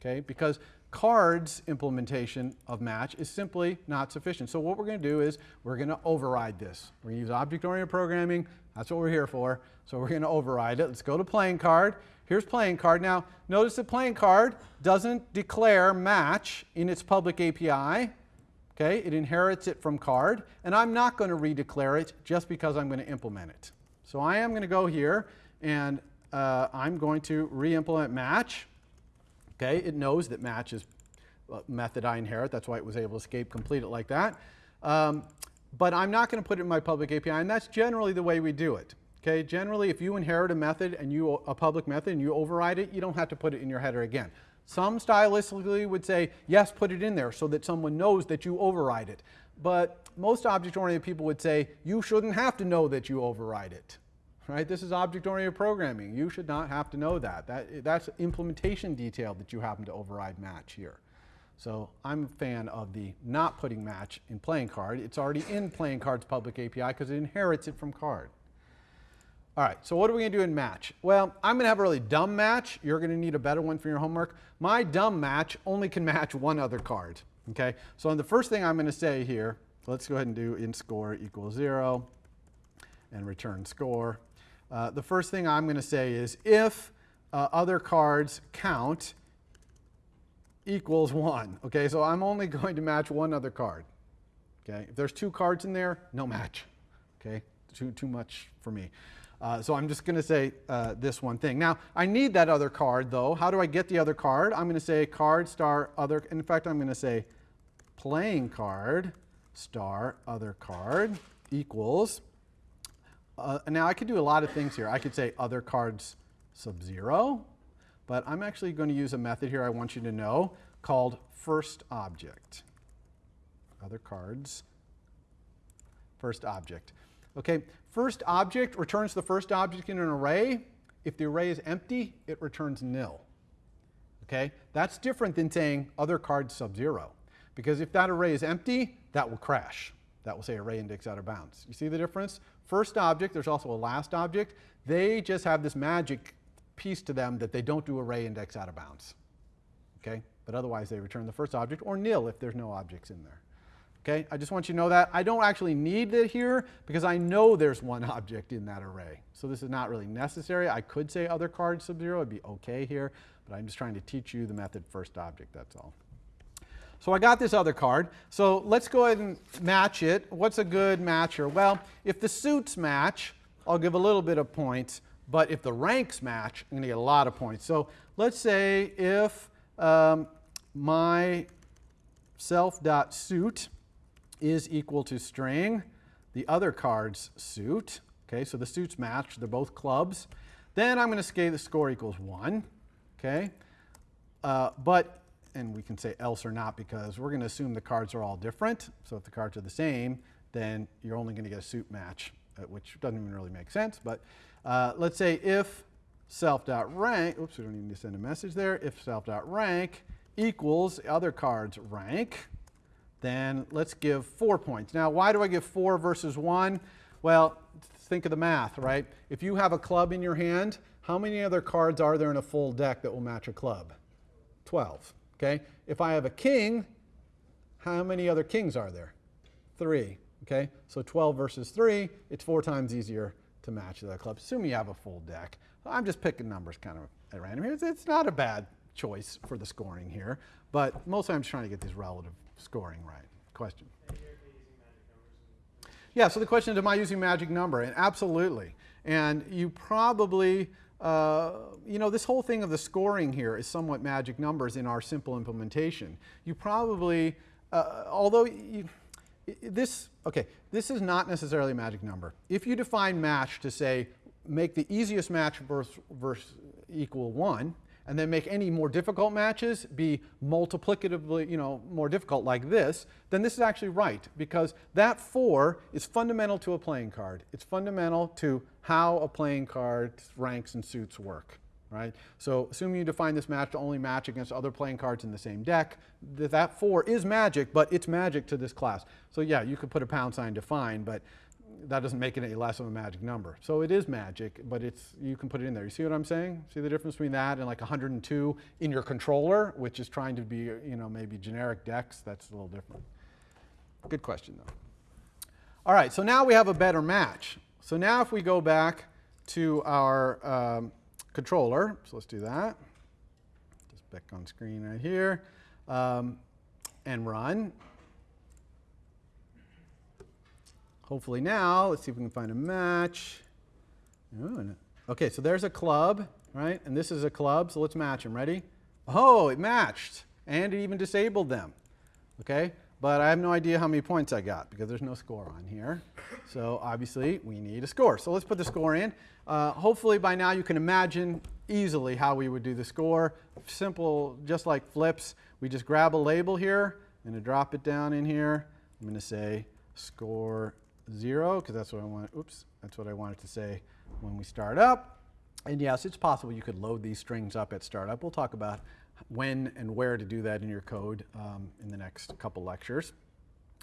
Okay? Because cards implementation of match is simply not sufficient. So what we're going to do is we're going to override this. We're going to use object-oriented programming. That's what we're here for. So we're going to override it. Let's go to playing card. Here's playing card. Now, notice that playing card doesn't declare match in its public API. Okay, it inherits it from card, and I'm not going to redeclare it just because I'm going to implement it. So I am going to go here, and uh, I'm going to re-implement match. Okay, it knows that match is method I inherit. That's why it was able to escape complete it like that. Um, but I'm not going to put it in my public API, and that's generally the way we do it. Okay, generally, if you inherit a method and you a public method and you override it, you don't have to put it in your header again. Some stylistically would say, yes, put it in there so that someone knows that you override it. But most object-oriented people would say, you shouldn't have to know that you override it. Right? This is object-oriented programming. You should not have to know that. that. That's implementation detail that you happen to override match here. So I'm a fan of the not putting match in playing card. It's already in playing card's public API because it inherits it from card. All right, so what are we going to do in match? Well, I'm going to have a really dumb match. You're going to need a better one for your homework. My dumb match only can match one other card. Okay, so the first thing I'm going to say here, let's go ahead and do in score equals zero and return score. Uh, the first thing I'm going to say is if uh, other cards count equals one. Okay, so I'm only going to match one other card. Okay, if there's two cards in there, no match. Okay, too, too much for me. Uh, so I'm just going to say uh, this one thing. Now, I need that other card, though. How do I get the other card? I'm going to say card star other. In fact, I'm going to say playing card star other card equals. Uh, now, I could do a lot of things here. I could say other cards sub zero, but I'm actually going to use a method here I want you to know called first object. Other cards, first object. Okay, first object returns the first object in an array. If the array is empty, it returns nil. Okay, that's different than saying other card sub zero. Because if that array is empty, that will crash. That will say array index out of bounds. You see the difference? First object, there's also a last object. They just have this magic piece to them that they don't do array index out of bounds. Okay, but otherwise they return the first object, or nil if there's no objects in there. Okay, I just want you to know that. I don't actually need it here because I know there's one object in that array. So this is not really necessary. I could say other card sub-zero, it'd be okay here, but I'm just trying to teach you the method first object, that's all. So I got this other card. So let's go ahead and match it. What's a good matcher? Well, if the suits match, I'll give a little bit of points, but if the ranks match, I'm going to get a lot of points. So let's say if um, my self.suit is equal to string, the other card's suit, okay, so the suits match, they're both clubs, then I'm going to say the score equals 1, okay? Uh, but, and we can say else or not because we're going to assume the cards are all different. So if the cards are the same, then you're only going to get a suit match, uh, which doesn't even really make sense. But uh, let's say if self.rank, oops, we don't need to send a message there. If self.rank equals the other card's rank, then let's give four points. Now, why do I give four versus one? Well, think of the math, right? If you have a club in your hand, how many other cards are there in a full deck that will match a club? 12, okay? If I have a king, how many other kings are there? Three, okay? So 12 versus three, it's four times easier to match that club, assuming you have a full deck. I'm just picking numbers kind of at random here. It's, it's not a bad choice for the scoring here, but mostly I'm just trying to get these relative scoring right. Question? Yeah, so the question is, am I using magic number? And absolutely. And you probably, uh, you know, this whole thing of the scoring here is somewhat magic numbers in our simple implementation. You probably, uh, although you, this, okay, this is not necessarily a magic number. If you define match to say, make the easiest match versus, versus equal one, and then make any more difficult matches be multiplicatively, you know, more difficult like this, then this is actually right because that four is fundamental to a playing card. It's fundamental to how a playing card's ranks and suits work, right? So assuming you define this match to only match against other playing cards in the same deck, th that four is magic, but it's magic to this class. So yeah, you could put a pound sign define, but that doesn't make it any less of a magic number. So it is magic, but it's you can put it in there. You see what I'm saying? See the difference between that and like 102 in your controller, which is trying to be, you know, maybe generic decks. That's a little different. Good question, though. All right, so now we have a better match. So now if we go back to our um, controller, so let's do that. Just back on screen right here, um, and run. Hopefully now, let's see if we can find a match. Okay, so there's a club, right? And this is a club, so let's match them. Ready? Oh, it matched, and it even disabled them. Okay, but I have no idea how many points I got because there's no score on here. So obviously we need a score. So let's put the score in. Uh, hopefully by now you can imagine easily how we would do the score. Simple, just like flips. We just grab a label here. I'm going to drop it down in here. I'm going to say score zero because that's what I want. Oops, that's what I wanted to say when we start up. And yes, it's possible you could load these strings up at startup. We'll talk about when and where to do that in your code um, in the next couple lectures.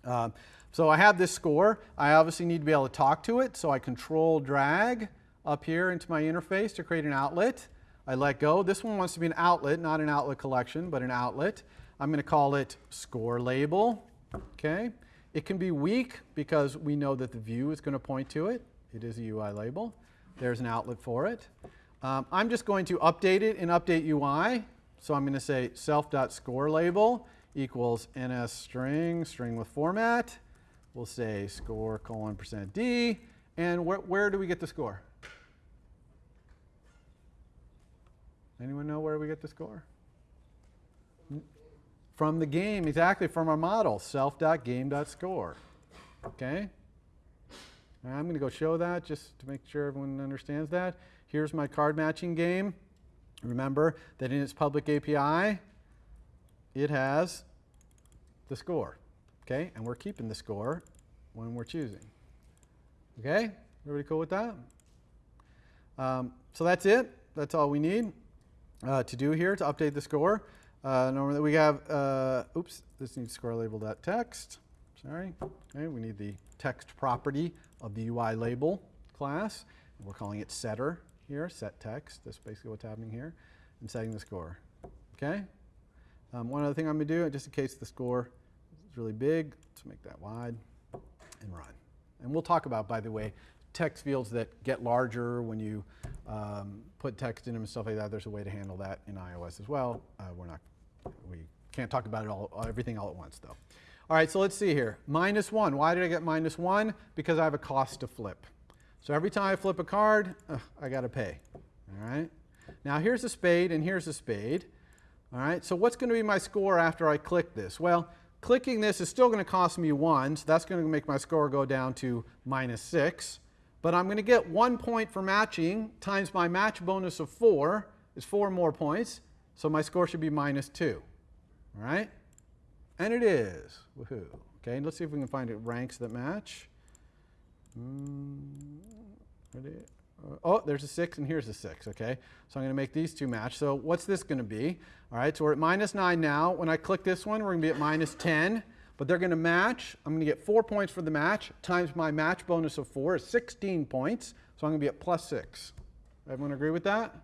Um, so I have this score. I obviously need to be able to talk to it, so I control drag up here into my interface to create an outlet. I let go. This one wants to be an outlet, not an outlet collection, but an outlet. I'm going to call it score label. Okay. It can be weak because we know that the view is going to point to it. It is a UI label. There's an outlet for it. Um, I'm just going to update it in update UI. So I'm going to say self.score label equals NSString, string with format. We'll say score colon percent d. And where, where do we get the score? Anyone know where we get the score? From the game, exactly, from our model, self.game.score. Okay? I'm going to go show that just to make sure everyone understands that. Here's my card matching game. Remember that in its public API, it has the score. Okay? And we're keeping the score when we're choosing. Okay? Everybody cool with that? Um, so that's it. That's all we need uh, to do here to update the score. Uh, normally we have, uh, oops, this needs score label dot text. Sorry. Okay, we need the text property of the UI label class. We're calling it setter here, set text. That's basically what's happening here. And setting the score. Okay? Um, one other thing I'm going to do, just in case the score is really big, let's make that wide and run. And we'll talk about, by the way, text fields that get larger when you um, put text in them and stuff like that. There's a way to handle that in iOS as well. Uh, we're not, we can't talk about it all, everything all at once though. All right, so let's see here. Minus one. Why did I get minus one? Because I have a cost to flip. So every time I flip a card, uh, I got to pay. All right. Now here's a spade and here's a spade. All right. So what's going to be my score after I click this? Well, clicking this is still going to cost me one, so that's going to make my score go down to minus six. But I'm going to get one point for matching times my match bonus of four is four more points. So my score should be minus two. All right. And it is. Woohoo. Okay, let's see if we can find it ranks that match. Mm, oh, there's a 6 and here's a 6, okay? So I'm going to make these two match. So what's this going to be? All right, so we're at minus 9 now. When I click this one, we're going to be at minus 10, but they're going to match. I'm going to get 4 points for the match times my match bonus of 4 is 16 points. So I'm going to be at plus 6. Everyone agree with that?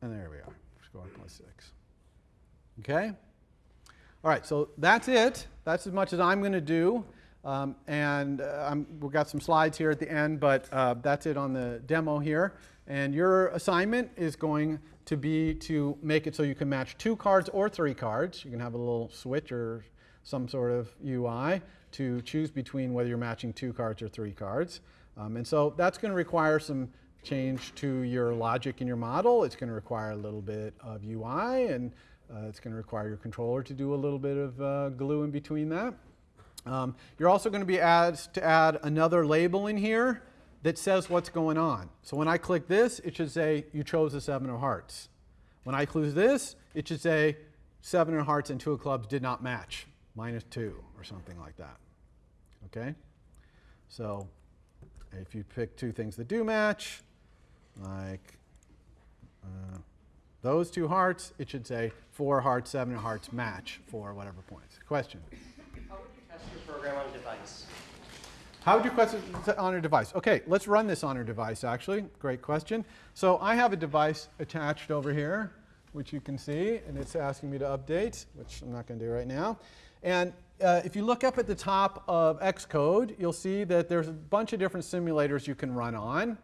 And there we are. On plus 6. Okay? All right, so that's it. That's as much as I'm going to do. Um, and uh, we've got some slides here at the end, but uh, that's it on the demo here. And your assignment is going to be to make it so you can match two cards or three cards. You can have a little switch or some sort of UI to choose between whether you're matching two cards or three cards. Um, and so that's going to require some change to your logic in your model. It's going to require a little bit of UI, and uh, it's going to require your controller to do a little bit of uh, glue in between that. Um, you're also going to be asked to add another label in here that says what's going on. So when I click this, it should say you chose the seven of hearts. When I close this, it should say seven of hearts and two of clubs did not match, minus two or something like that. Okay? So if you pick two things that do match, like uh, those two hearts, it should say four hearts, seven hearts match for whatever points. Question? How would you test your program on a device? How would you test it on a device? Okay, let's run this on a device actually. Great question. So I have a device attached over here, which you can see, and it's asking me to update, which I'm not going to do right now. And uh, if you look up at the top of Xcode, you'll see that there's a bunch of different simulators you can run on.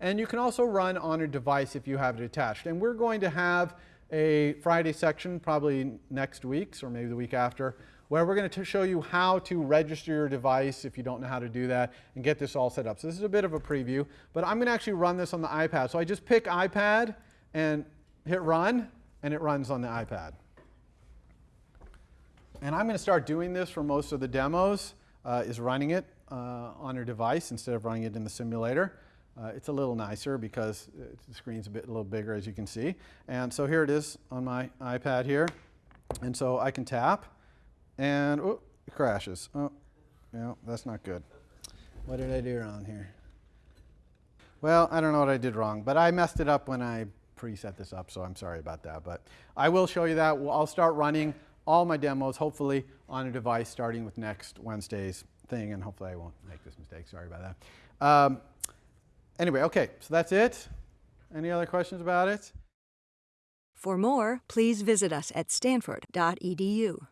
And you can also run on a device if you have it attached. And we're going to have a Friday section, probably next week's or maybe the week after, where we're going to show you how to register your device if you don't know how to do that and get this all set up. So this is a bit of a preview, but I'm going to actually run this on the iPad. So I just pick iPad and hit run, and it runs on the iPad. And I'm going to start doing this for most of the demos, uh, is running it uh, on your device instead of running it in the simulator. Uh, it's a little nicer because the screen's a bit a little bigger as you can see. And so here it is on my iPad here. And so I can tap and oh, it crashes. Oh, yeah, that's not good. What did I do wrong here? Well, I don't know what I did wrong, but I messed it up when I preset this up, so I'm sorry about that. But I will show you that. I'll start running all my demos, hopefully, on a device starting with next Wednesday's thing, and hopefully I won't make this mistake. Sorry about that. Um, anyway, okay, so that's it. Any other questions about it? For more, please visit us at stanford.edu.